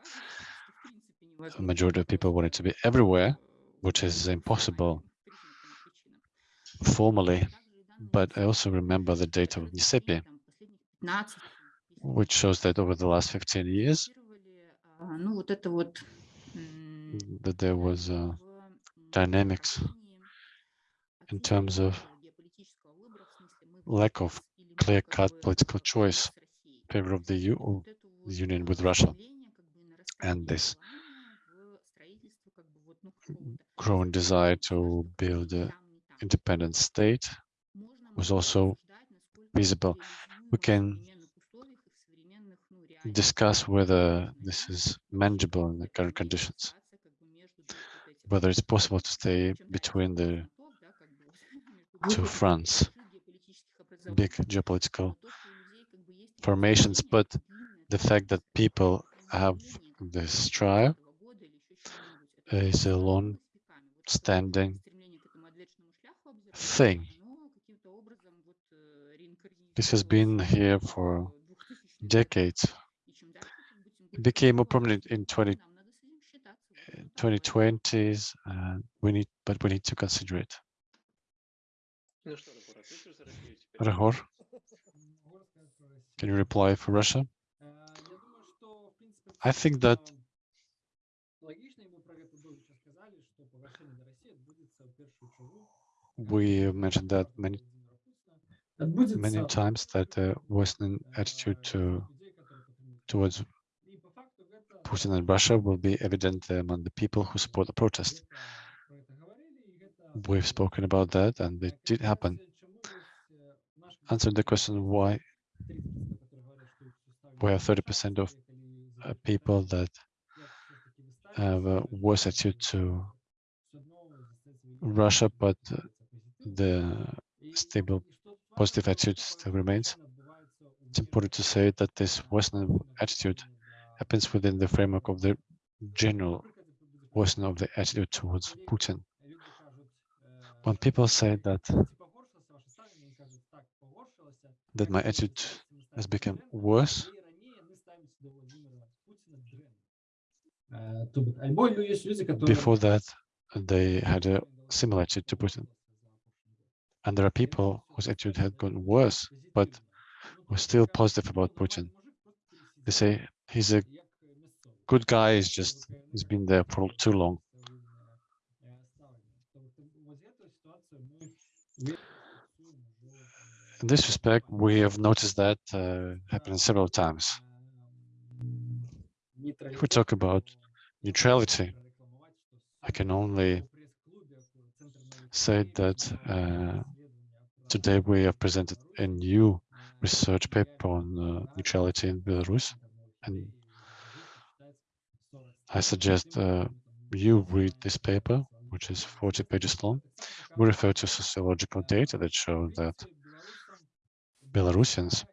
Speaker 6: a
Speaker 1: majority of people wanted to be everywhere, which is impossible formally. But I also remember the data of NISEPI, which shows that over the last 15 years, that there was uh, dynamics in terms of lack of clear-cut political choice in favor of the,
Speaker 6: U the uh,
Speaker 1: union with Russia. And this growing desire to build an independent state was also visible. We can discuss whether this is manageable in the current conditions, whether it's possible to stay between the two France, big geopolitical formations, but the fact that people have this trial is a long-standing thing. This has been here for decades. It became more prominent in 20, 2020s, and we need, but we need to consider it.
Speaker 5: Ryhor.
Speaker 1: Can you reply for Russia? I think that we mentioned that many many times that the Western attitude to towards Putin and Russia will be evident among the people who support the protest. We've spoken about that, and it did happen. Answer the question why we have 30% of uh, people that have a worse attitude to Russia, but the stable positive attitude still remains. It's important to say that this Western attitude happens within the framework of the general worsening of the attitude towards Putin. When people say that that my attitude has become worse, before that they had a similar attitude to Putin. And there are people whose attitude had gotten worse, but were still positive about Putin. They say he's a good guy, he's just he's been there for too long. In this respect, we have noticed that uh, happening several times. If we talk about neutrality, I can only say that uh, today we have presented a new research paper on uh, neutrality in Belarus, and I suggest uh, you read this paper, which is 40 pages long. We refer to sociological data that show that Belarusians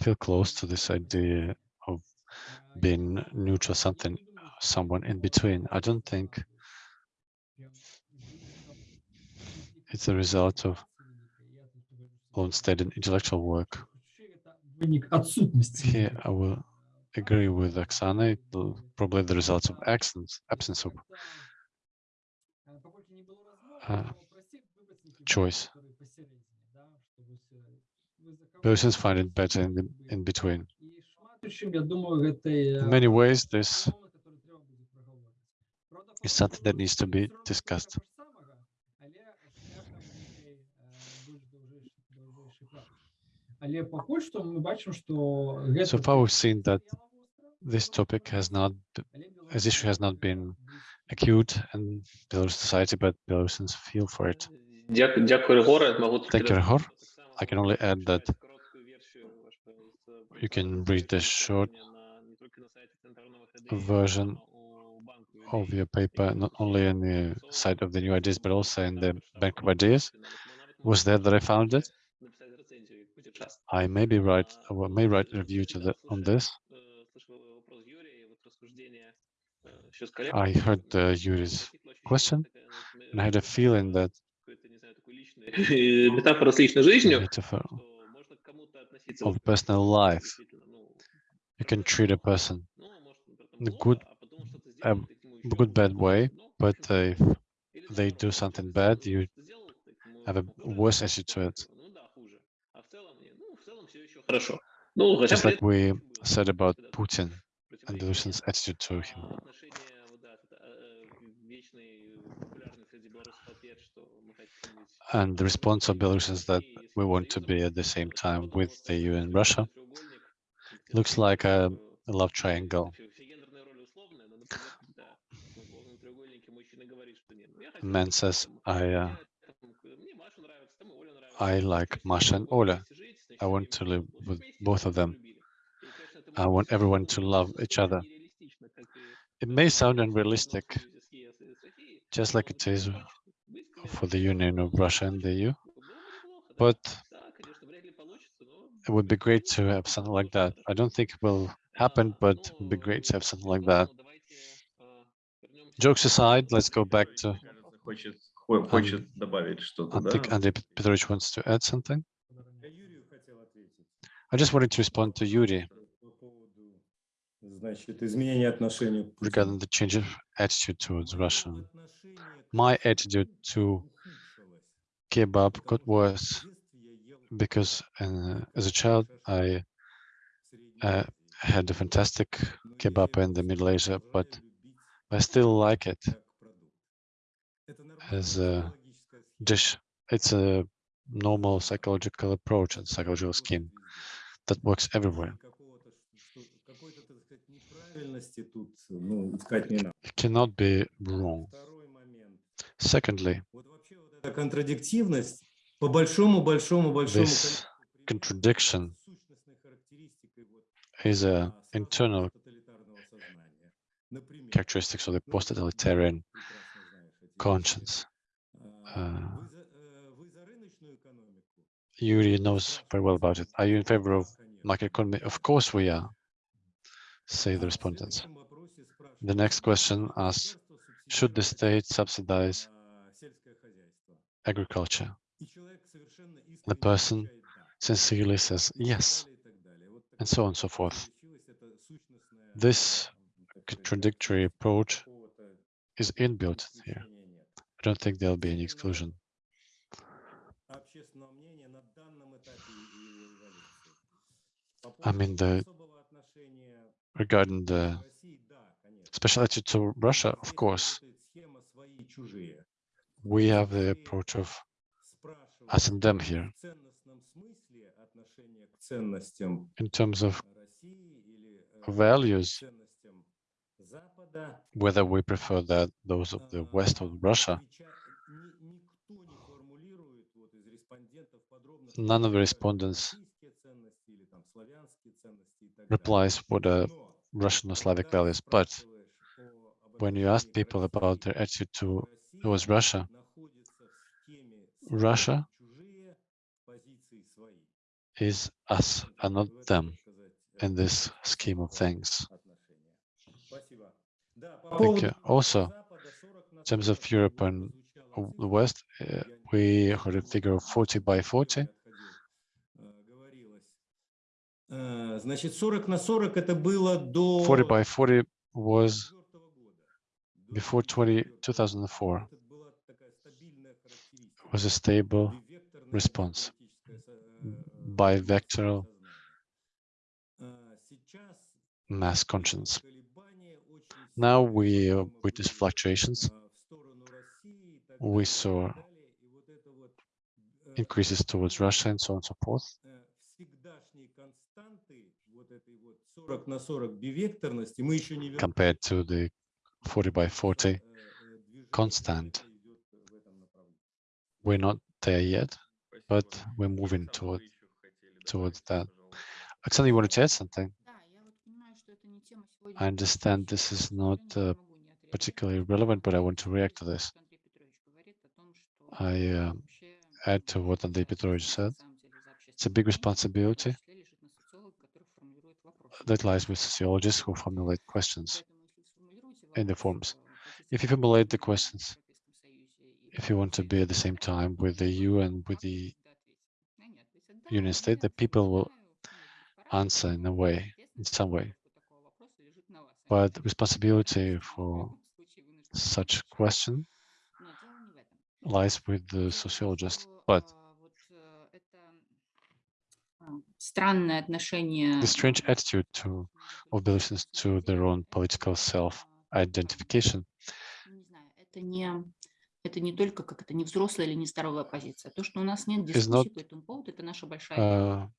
Speaker 1: feel close to this idea of being neutral, something, someone in between. I don't think it's a result of long-standing intellectual work. Here, I will agree with Oksana, probably the result of absence, absence of uh, choice. Persons find it better in, the, in between. In many ways, this is something that needs to be discussed. So far, we've seen that this topic has not, this issue has not been acute in Belarusian society, but Belarusians feel for it. Thank you,
Speaker 2: Ryhor.
Speaker 1: I can only add that you can read the short version of your paper, not only on the site of the new ideas, but also in the Bank of Ideas. Was there that I found it? I may be or may write a review the, on this. I heard uh, Yuri's question, and I had a feeling that metaphor of personal life. You can treat a person in a good, a good bad way, but if they do something bad, you have a worse attitude to it. Just like we said about Putin and Russians' attitude to him. And the response of Belarus
Speaker 2: is that
Speaker 1: we want to be at the same time with the EU and Russia. Looks like a, love triangle. A man says, I, uh, I like Masha and Ola. I want to live with both of them. I want everyone to love each other. It may sound unrealistic, just like it is for the Union of Russia and the EU. But it would be great to have something like that. I don't think it will happen, but it would be great to have something like that. Jokes aside, let's go back to...
Speaker 8: Um,
Speaker 1: I think Andrei Petrovich wants to add something. I just wanted to respond to Yuri regarding the change of attitude towards Russia. My attitude to kebab got worse because uh, as a child I uh, had a fantastic kebab in the Middle Asia, but I still like it as a dish. It's a normal psychological approach and psychological scheme that works everywhere
Speaker 3: неправильности тут ну, искать не надо.
Speaker 1: It cannot be wrong.
Speaker 3: Второй момент.
Speaker 1: Secondly,
Speaker 3: Вот вообще вот эта контрадиктивность по большому, большому, большому
Speaker 1: This
Speaker 3: количеству
Speaker 1: contradiction
Speaker 3: причин сущностной характеристикой вот,
Speaker 1: is a
Speaker 3: а,
Speaker 1: internal
Speaker 3: тоталитарного сознания. Например,
Speaker 1: characteristics of the
Speaker 3: ну,
Speaker 1: post-totalitarian
Speaker 3: прекрасно знаешь эти вещи.
Speaker 1: conscience.
Speaker 3: А,
Speaker 1: uh,
Speaker 3: Вы за, э, вы за рыночную экономику?
Speaker 1: Yuri knows very well about it. Are you in favor of
Speaker 3: Да, конечно.
Speaker 1: market economy? Of course we are, say the respondents. The next question asks, should the state subsidize agriculture? The person sincerely says yes, and so on and so forth. This contradictory approach is inbuilt here. I don't think there'll be any exclusion. I mean, the regarding the special attitude to Russia, of course, we have the approach of us and them here. In terms of values, whether we prefer that those of the West or Russia, none of the respondents replies what are Russian or Slavic values. But when you ask people about their attitude to, towards Russia, Russia is us and not them in this scheme of things. Thank you. Also, in terms of Europe and the West,
Speaker 3: eh,
Speaker 1: we heard a figure of 40 by 40.
Speaker 3: Значит, 40 на 40 это было до
Speaker 1: 40 by 40 was
Speaker 3: 2004 года. До
Speaker 1: before 20,
Speaker 3: 2004.
Speaker 1: 2004,
Speaker 3: Это была такая стабильная характеристика.
Speaker 1: was a stable
Speaker 3: Бивекторное
Speaker 1: response.
Speaker 3: политическое со- э, э,
Speaker 1: bivectoral
Speaker 3: сознание. А, Сейчас
Speaker 1: mass conscience.
Speaker 3: колебания очень
Speaker 1: Now
Speaker 3: сильные
Speaker 1: we uh,
Speaker 3: по
Speaker 1: witness
Speaker 3: поводу,
Speaker 1: fluctuations,
Speaker 3: а, в сторону России и так
Speaker 1: we
Speaker 3: далее, и
Speaker 1: saw
Speaker 3: так далее. И вот это вот, э,
Speaker 1: increases towards Russia and so on and so forth. compared to the 40 by 40 constant. We're not there yet, but we're moving toward towards that. Oksana, you wanted to add something? I understand this is not uh, particularly relevant, but I want to react to this. I uh, add to what Andrei Petrovich said. It's a big responsibility that lies with sociologists who formulate questions in the forms. If you formulate the questions, if you want to be at the same time with the EU and with the Union State, the people will answer in a way, in some way. But responsibility for such question lies with the sociologist. But
Speaker 6: странное отношение
Speaker 1: the strange attitude to of Belarusians to their own political self-identification
Speaker 6: не знаю, это не это не только как это не взрослая или не здоровая позиция. То, что у нас нет
Speaker 1: not,
Speaker 6: дискуссий по этому поводу, это наша большая беда.
Speaker 1: uh,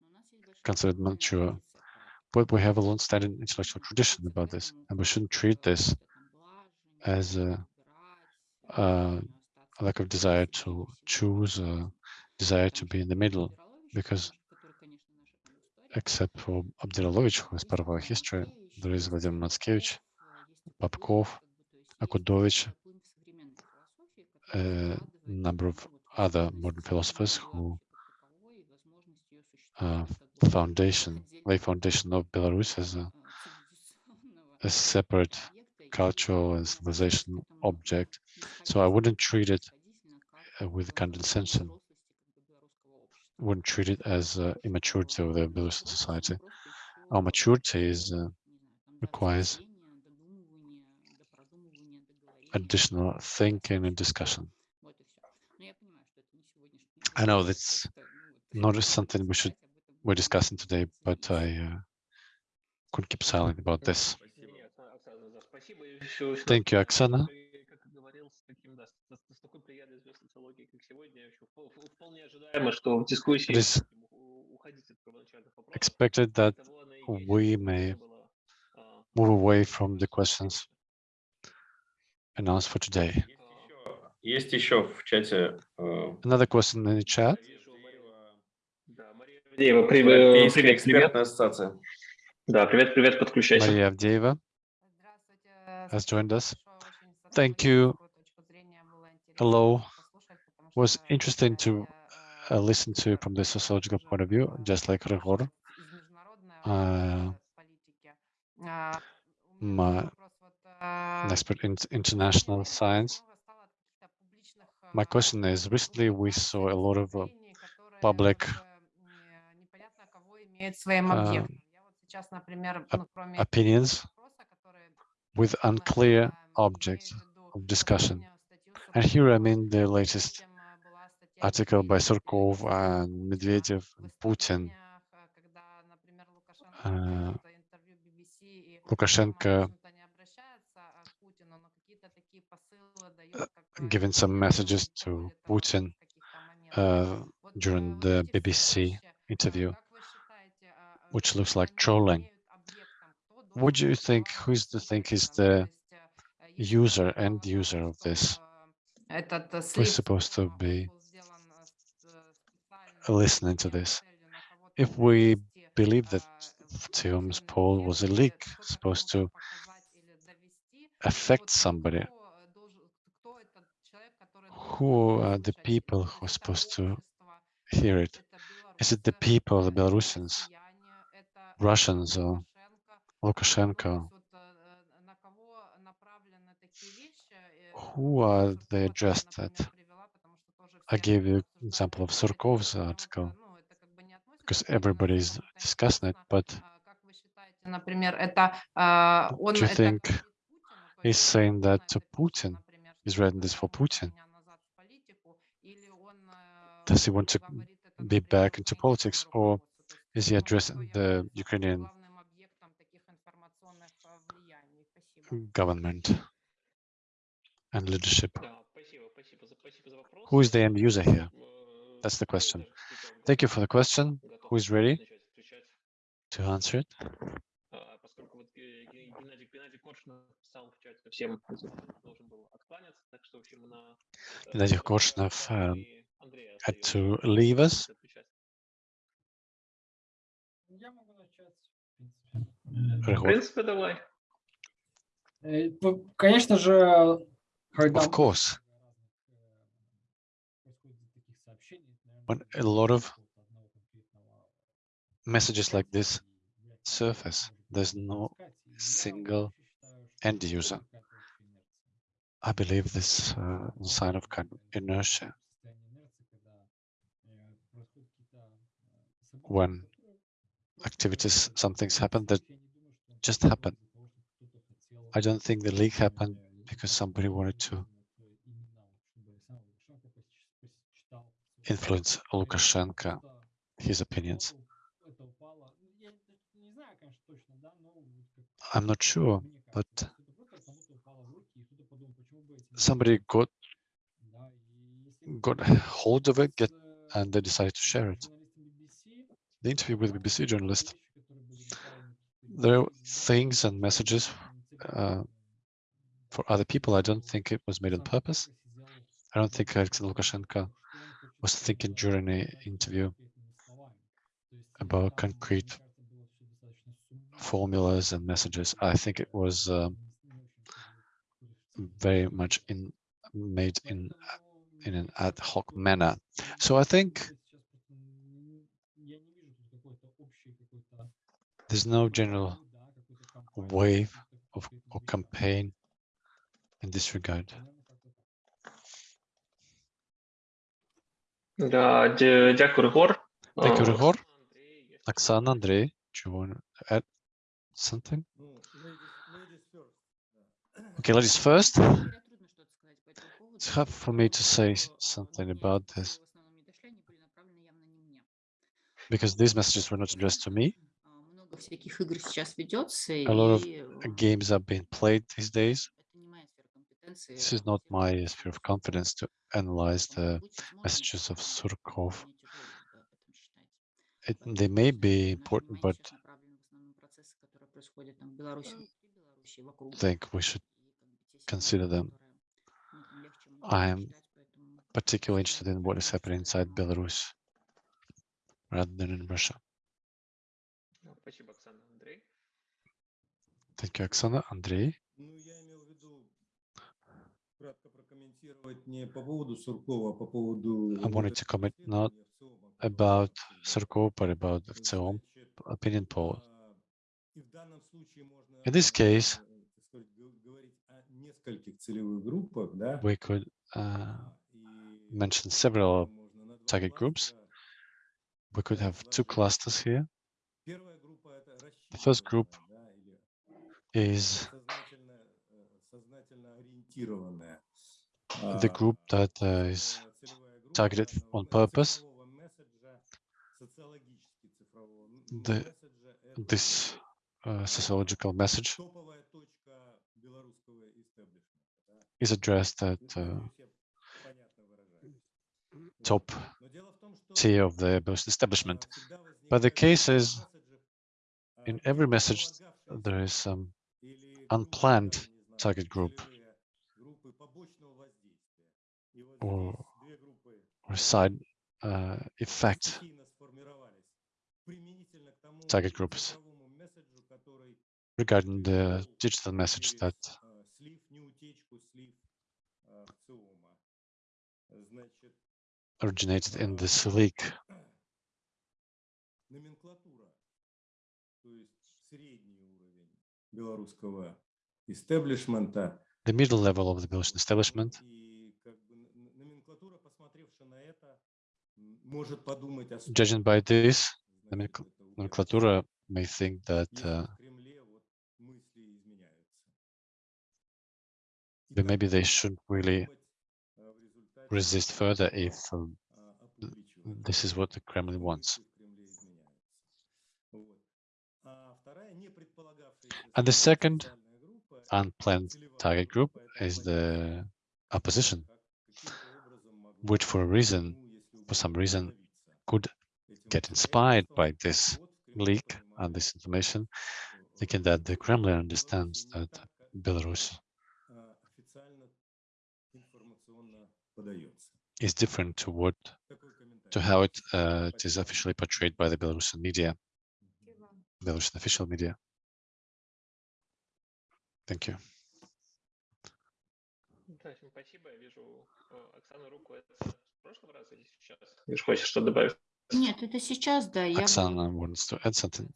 Speaker 6: Но у нас есть большая
Speaker 1: considered
Speaker 6: национальная
Speaker 1: mature.
Speaker 6: позиция.
Speaker 1: but we have a long-standing intellectual tradition about this, and we shouldn't treat this as a, uh, a lack of desire to choose, uh, desire to be in the middle, because except for Abdziralovich, who is part of our history, there is Vladimir Matskevich, Popkov, Akudovich, a number of other modern philosophers who uh, foundation, lay foundation of Belarus as a, a separate cultural and civilization object. So I wouldn't treat it uh, with condescension, wouldn't treat it as uh, immaturity of the Belarusian society. Our maturity is uh, requires additional thinking and discussion. I know that's not something we should we're discussing today, but I uh, could keep silent about this. Thank you,
Speaker 2: Oksana. социологии, как сегодня, ещё впол- впол- вполне ожидаемо, что в дискуссии
Speaker 1: It is
Speaker 2: будем у- уходить от первоначальных вопросов.
Speaker 1: expected that
Speaker 2: Того она и есть,
Speaker 1: we
Speaker 2: чтобы
Speaker 1: may
Speaker 2: это было, а,
Speaker 1: move away from the questions announced for today.
Speaker 8: Есть еще в чате э,
Speaker 1: Another question in the chat.
Speaker 2: Да, Мария Авдеева, при- э,
Speaker 8: Европейская
Speaker 2: привет, привет.
Speaker 8: экспертная ассоциация.
Speaker 2: Да, привет, привет, подключайся.
Speaker 1: Maria Avdeeva has joined us. Thank you. Hello. Was interesting to uh, listen to from the sociological point of view, just like Ryhor. Uh, my- an expert in international science. My question is, recently we saw a lot of uh, public uh, opinions with unclear objects of discussion. And here I mean the latest article by Surkov and Medvedev and Putin. uh, Lukashenko giving some messages to Putin uh, during the BBC interview, which looks like trolling. What do you think, who is the think is the user, end user of this? Who's supposed to be listening to this? If we believe that VTsIOM's poll was a leak, supposed to affect somebody, who are the people who are supposed to hear it? Is it the people, the Belarusians, Russians, or Lukashenko? Who are they addressed at? I gave the example of Surkov's article uh, because everybody is discussing it, but do you think he's saying that Putin,
Speaker 9: is
Speaker 1: writing this for Putin? Does he want to be back into politics or is he addressing the Ukrainian government and leadership? Who is the end user here?
Speaker 2: Э,
Speaker 1: That's the
Speaker 2: ну,
Speaker 1: question.
Speaker 2: даже Титов
Speaker 1: Thank you for the question.
Speaker 2: готов
Speaker 1: Who is ready
Speaker 2: начать отвечать.
Speaker 1: to answer it?
Speaker 2: А, поскольку вот э, Ге- Геннадий, Геннадий Коршунов писал в чате, всем должен был откланяться, так что, в общем, на... э,
Speaker 1: Геннадий
Speaker 2: э,
Speaker 1: Коршунов,
Speaker 2: э,
Speaker 1: um,
Speaker 2: и Андрея
Speaker 1: Had
Speaker 2: остается
Speaker 1: to leave us.
Speaker 2: отвечать.
Speaker 5: Я могу начать, в принципе. Э,
Speaker 2: В
Speaker 1: Рehor.
Speaker 2: принципе, давай.
Speaker 5: э, ну, Конечно же, когда
Speaker 1: Of course, When a lot of messages like this surface, there's no single end user. I believe this uh, sign of kind of inertia. When activities, some things happen that just happen. I don't think the leak happened because somebody wanted to influence Lukashenko, his opinions. I'm not sure, but somebody got got hold of it get, and they decided to share it. The interview with BBC journalist, there are things and messages uh, for other people. I don't think it was made on purpose. I don't think Alexander Lukashenko was thinking during the interview about concrete formulas and messages. I think it was um, very much in made in in an ad hoc manner. So I think there's no general wave of or campaign in this regard.
Speaker 2: Да, дякую, Гор.
Speaker 1: Thank you,
Speaker 2: Ryhor.
Speaker 1: Оксана, Андрей, do you want to add something? Okay, ladies first. It's hard for me to say something about this because these messages were not addressed to me. A lot of games are being played these days. This is not my sphere of confidence to analyze the messages of Surkov. It, they may be important, but
Speaker 6: I
Speaker 1: think we should consider them. I am particularly interested in what is happening inside
Speaker 6: Belarus
Speaker 1: rather than in Russia. Thank you, Oksana. Andrei? I wanted to comment not about Surkov, but about
Speaker 3: its
Speaker 1: opinion poll. In this case, we could uh, mention several target groups. We could have two clusters here. The first group is the group that uh, is targeted on purpose. The, this uh, sociological message is addressed at uh, top tier of the Belarusian establishment. But the case is, in every message, there is some unplanned target group. or, side uh, effect target groups regarding the digital message that
Speaker 3: uh,
Speaker 1: originated in this leak. The middle level of the Belarusian establishment Judging by this,
Speaker 3: the
Speaker 1: nomenclatura may think that uh, maybe they shouldn't really resist further if um, this is what the Kremlin wants. And the second unplanned target group is the opposition, which for a reason for some reason, could get inspired by this leak and this information, thinking that the Kremlin understands that Belarus is different to what to how it, uh, it is officially portrayed by the Belarusian media, Belarusian official media. Thank you
Speaker 2: прошлом раз или сейчас? Ты же хочешь что добавить?
Speaker 6: Нет, это сейчас, да. Оксана
Speaker 1: я... wants to add something.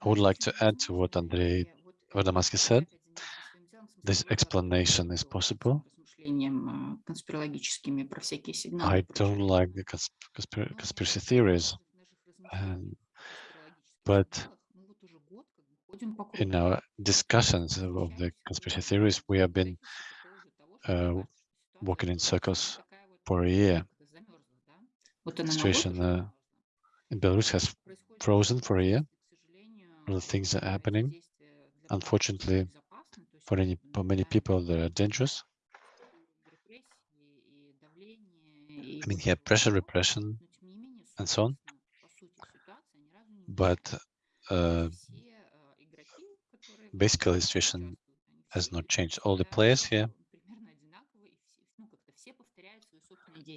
Speaker 1: I would like to add to what Andrei Vardomatsky said. This explanation is possible. I don't like the conspiracy theories, and, but in our discussions of the conspiracy theories, we have been uh, walking in circles for a year.
Speaker 6: The
Speaker 1: situation uh, in Belarus has frozen for a year. All the things are happening. Unfortunately, for, any, for many people, they're dangerous. I mean, here pressure, repression, and so on. But uh, basically, the situation has not changed. All the players here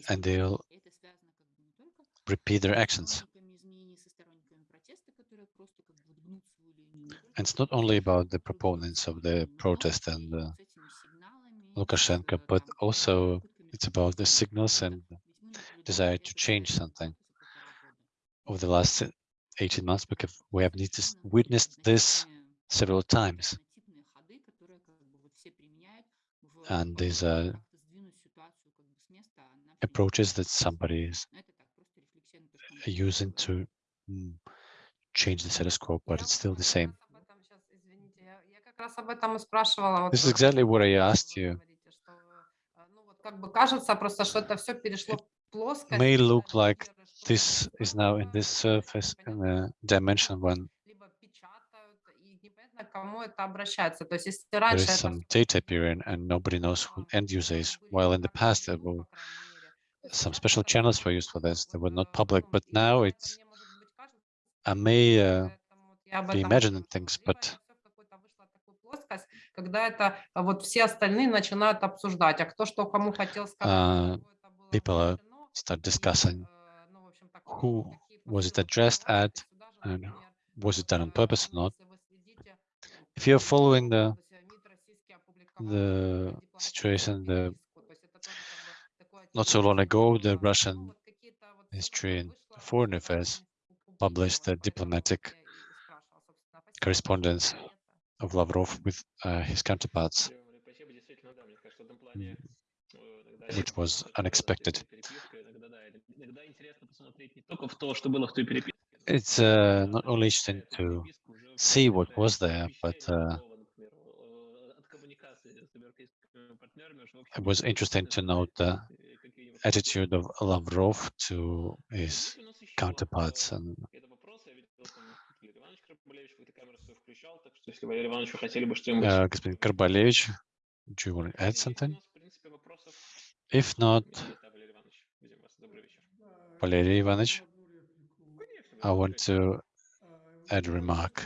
Speaker 1: and they'll repeat their actions. And it's not only about the proponents of the protest and uh, Lukashenko, but also it's about the signals and desire to change something. Over the last 18 months, because we have witnessed this several times. And these are approaches that somebody is using to mm, change the status quo, but it's still the same. This is exactly what I asked you.
Speaker 9: It
Speaker 1: may look like this is now in this surface in a dimension when there is some data appearing and nobody knows who end user is, while in the past there were some
Speaker 9: сейчас
Speaker 1: special
Speaker 9: это
Speaker 1: channels were
Speaker 9: всё
Speaker 1: used for this. They were
Speaker 9: вот,
Speaker 1: not
Speaker 9: э,
Speaker 1: public,
Speaker 9: ну,
Speaker 1: but
Speaker 9: и
Speaker 1: now
Speaker 9: это
Speaker 1: it's
Speaker 9: мне, может быть, кажется,
Speaker 1: I may uh,
Speaker 9: поэтому вот я об
Speaker 1: be
Speaker 9: этом
Speaker 1: imagining
Speaker 9: спрашивала.
Speaker 1: things,
Speaker 9: Либо
Speaker 1: but
Speaker 9: это всё в какую-то вышло такую плоскость, когда это а, вот все остальные начинают обсуждать, а кто что кому хотел сказать,
Speaker 1: uh,
Speaker 9: на кого это было
Speaker 1: people are
Speaker 9: обращено,
Speaker 1: start
Speaker 9: и,
Speaker 1: discussing
Speaker 9: э, ну, в общем, так,
Speaker 1: who
Speaker 9: какие
Speaker 1: was it
Speaker 9: посылы
Speaker 1: addressed at
Speaker 9: посылаются. Сюда же,
Speaker 1: and
Speaker 9: например,
Speaker 1: was it
Speaker 9: вот,
Speaker 1: done on
Speaker 9: э,
Speaker 1: purpose or
Speaker 9: ну,
Speaker 1: not.
Speaker 9: если вы следите,
Speaker 1: If you're
Speaker 9: в
Speaker 1: following the
Speaker 9: августе МИД российский опубликовал
Speaker 1: the
Speaker 9: дипломатическую
Speaker 1: situation, the not so long ago, the Russian Ministry
Speaker 9: of
Speaker 1: Foreign Affairs published the diplomatic correspondence of Lavrov with uh, his counterparts, which was unexpected. It's uh, not only interesting to see what was there, but uh, it was interesting to note the attitude of Lavrov to his counterparts. And uh, do you want to add something? If not, Valery
Speaker 2: Ivanovich,
Speaker 1: I want to add a remark.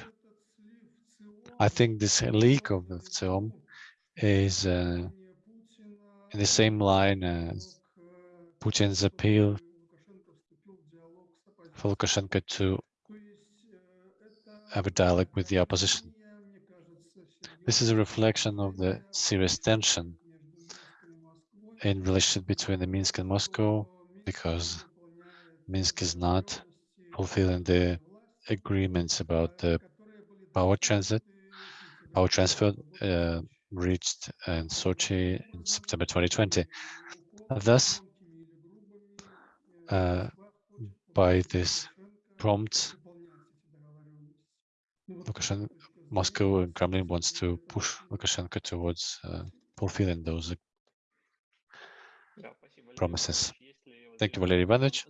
Speaker 1: I think this leak of the film is uh, in the same line as Putin's appeal for Lukashenko to have a dialogue with the opposition. This is a reflection of the serious tension in relationship between the Minsk and Moscow, because Minsk is not fulfilling the agreements about the power transit, power transfer uh, reached in Sochi in September 2020. Thus, uh, by this prompt. Lukashenko, Moscow and Kremlin wants to push Lukashenko towards uh, fulfilling those
Speaker 2: uh,
Speaker 1: promises. Thank you, Valery Ivanovich.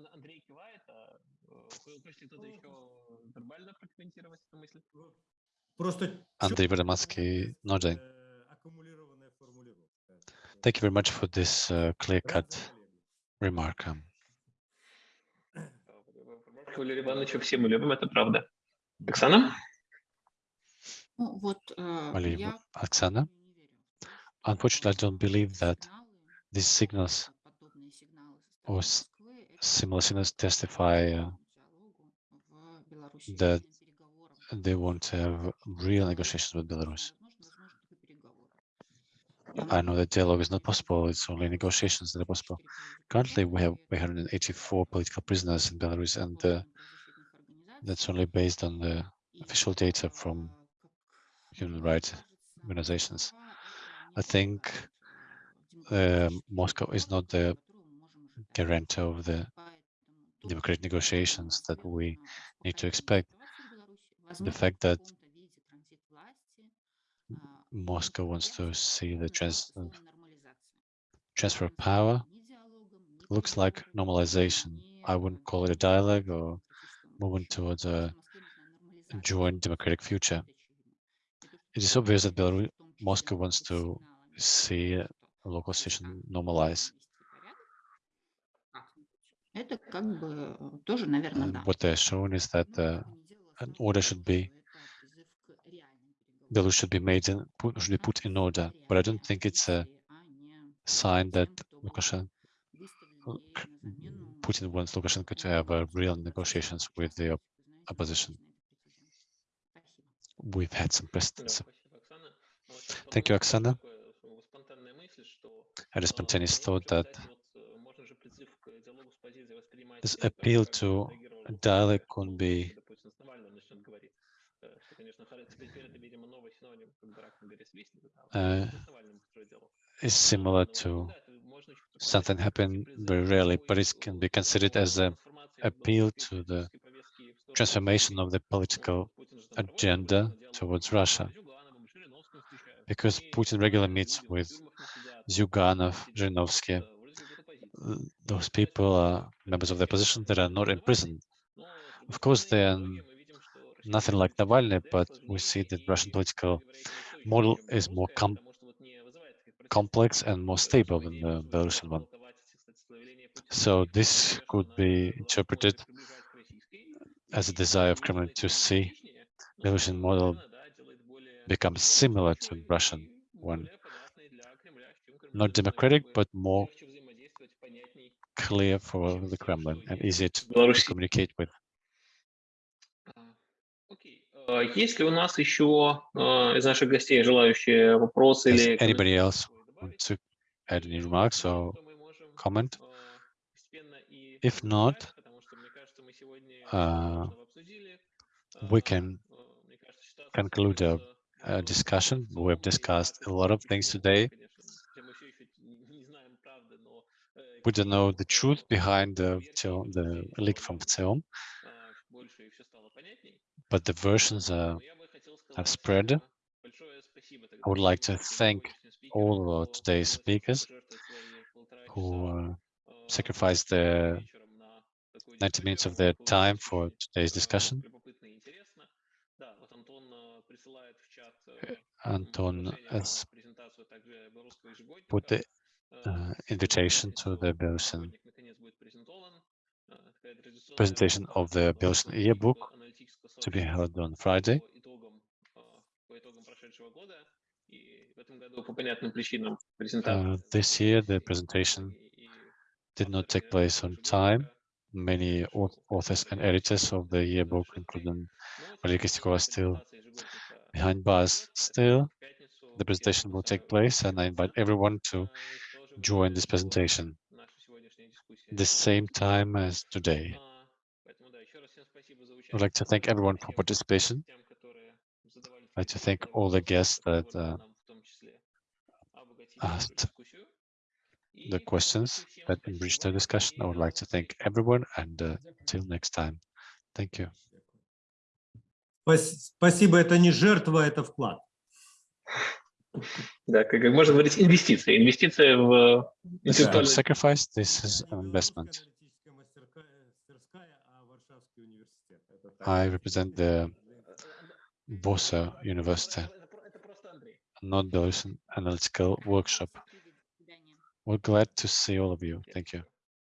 Speaker 3: Andrei Vardomatsky, Nordin.
Speaker 1: Thank you very much for this uh, clear-cut remark. Um,
Speaker 2: Ремарку Валерия Ивановича все мы любим, это правда. Оксана?
Speaker 6: Ну, вот, э,
Speaker 1: Валерий
Speaker 6: я, к
Speaker 1: Оксана,
Speaker 6: сожалению, не верю в то,
Speaker 1: unfortunately, I
Speaker 6: что
Speaker 1: don't believe that
Speaker 6: сигналы,
Speaker 1: these signals
Speaker 6: вот подобные сигналы со
Speaker 1: or
Speaker 6: стороны
Speaker 1: s-
Speaker 6: Москвы, это
Speaker 1: similar signals testify uh,
Speaker 6: диалогу в Беларуси,
Speaker 1: that
Speaker 6: реальным переговорам.
Speaker 1: they want to have real negotiations with Belarus. I know that dialogue is not possible, it's only negotiations that are possible. Currently, we have 184 political prisoners in Belarus, and uh, that's only based on the official data from human rights organizations. I think uh, Moscow is not the guarantor of the democratic negotiations that we need to expect. The fact that Moscow wants to see the trans э, transfer of power. Looks like normalization. I wouldn't call it a dialogue or moving towards a joint democratic future. It is obvious that Belarus, Moscow wants to see a local situation normalize. And what they're showing is that uh, an order should be those should be made and put, should be put in order. But I don't think it's a sign that Lukashenko, Putin wants Lukashenko to have real negotiations with the opposition. We've had some precedents. Thank you,
Speaker 2: Oksana.
Speaker 1: I had a spontaneous thought that this appeal to dialogue could be
Speaker 2: Э,
Speaker 1: is similar to something
Speaker 2: happened
Speaker 1: very rarely, but it can be considered as
Speaker 2: an
Speaker 1: appeal to the transformation of the political agenda towards Russia. Because Putin regularly meets with Zyuganov, Zhirinovsky, those people are members of the opposition that are not in prison. Of course, they are nothing like Navalny, but we see that Russian political model is more com complex and more stable than the Belarusian one. So this could be interpreted as a desire of Kremlin to see
Speaker 2: the
Speaker 1: Belarusian model become similar to Russian one. Not democratic, but more clear for the Kremlin and easier to communicate with.
Speaker 2: Есть ли у нас еще из наших гостей желающие вопросы или...
Speaker 1: Anybody else want to add any remarks or comment? If not, uh, we can conclude
Speaker 2: the
Speaker 1: discussion. We've discussed a lot of things today. We don't know the truth behind the, the leak from
Speaker 2: VTsIOM
Speaker 1: but the versions uh,
Speaker 2: are,
Speaker 1: have spread. I would like to thank all of today's speakers who uh, sacrificed their 90 minutes of their time for today's discussion. Anton has
Speaker 2: э,
Speaker 1: put the uh, invitation to the Belarusian presentation of the Belarusian yearbook to be held on Friday. Uh, this year, the presentation did not take place on time. Many authors and editors of the yearbook, including
Speaker 2: Valeria
Speaker 1: Kostyugova,
Speaker 2: are
Speaker 1: still behind bars. Still, the presentation will take place, and I invite everyone to join this presentation the same time as today. I'd
Speaker 2: участие.
Speaker 1: like to thank
Speaker 2: Спасибо
Speaker 1: everyone for
Speaker 2: всем
Speaker 1: participation.
Speaker 2: гостям, которые задавали
Speaker 1: I'd like to
Speaker 2: свои
Speaker 1: thank all the
Speaker 2: вопросы,
Speaker 1: guests that
Speaker 2: которые
Speaker 1: uh,
Speaker 2: нам в том числе обогатили нашу
Speaker 1: asked
Speaker 2: дискуссию.
Speaker 1: the
Speaker 2: И
Speaker 1: questions
Speaker 2: всем
Speaker 1: that enriched the
Speaker 2: спасибо
Speaker 1: discussion. I
Speaker 2: и
Speaker 1: would
Speaker 2: до
Speaker 1: like to
Speaker 2: новых
Speaker 1: thank
Speaker 2: встреч.
Speaker 1: everyone and uh,
Speaker 5: Дякую.
Speaker 1: till next time. Thank you.
Speaker 3: Спас- Спасибо, это не жертва, это вклад.
Speaker 2: Да, как, как можно говорить, инвестиции. Инвестиция в
Speaker 1: This is not
Speaker 2: интеллектуальный
Speaker 1: sacrifice, this is
Speaker 3: Я
Speaker 1: an
Speaker 3: не
Speaker 1: investment. I represent the Bosa University, not the analytical workshop. We're glad to see all of you. Thank you.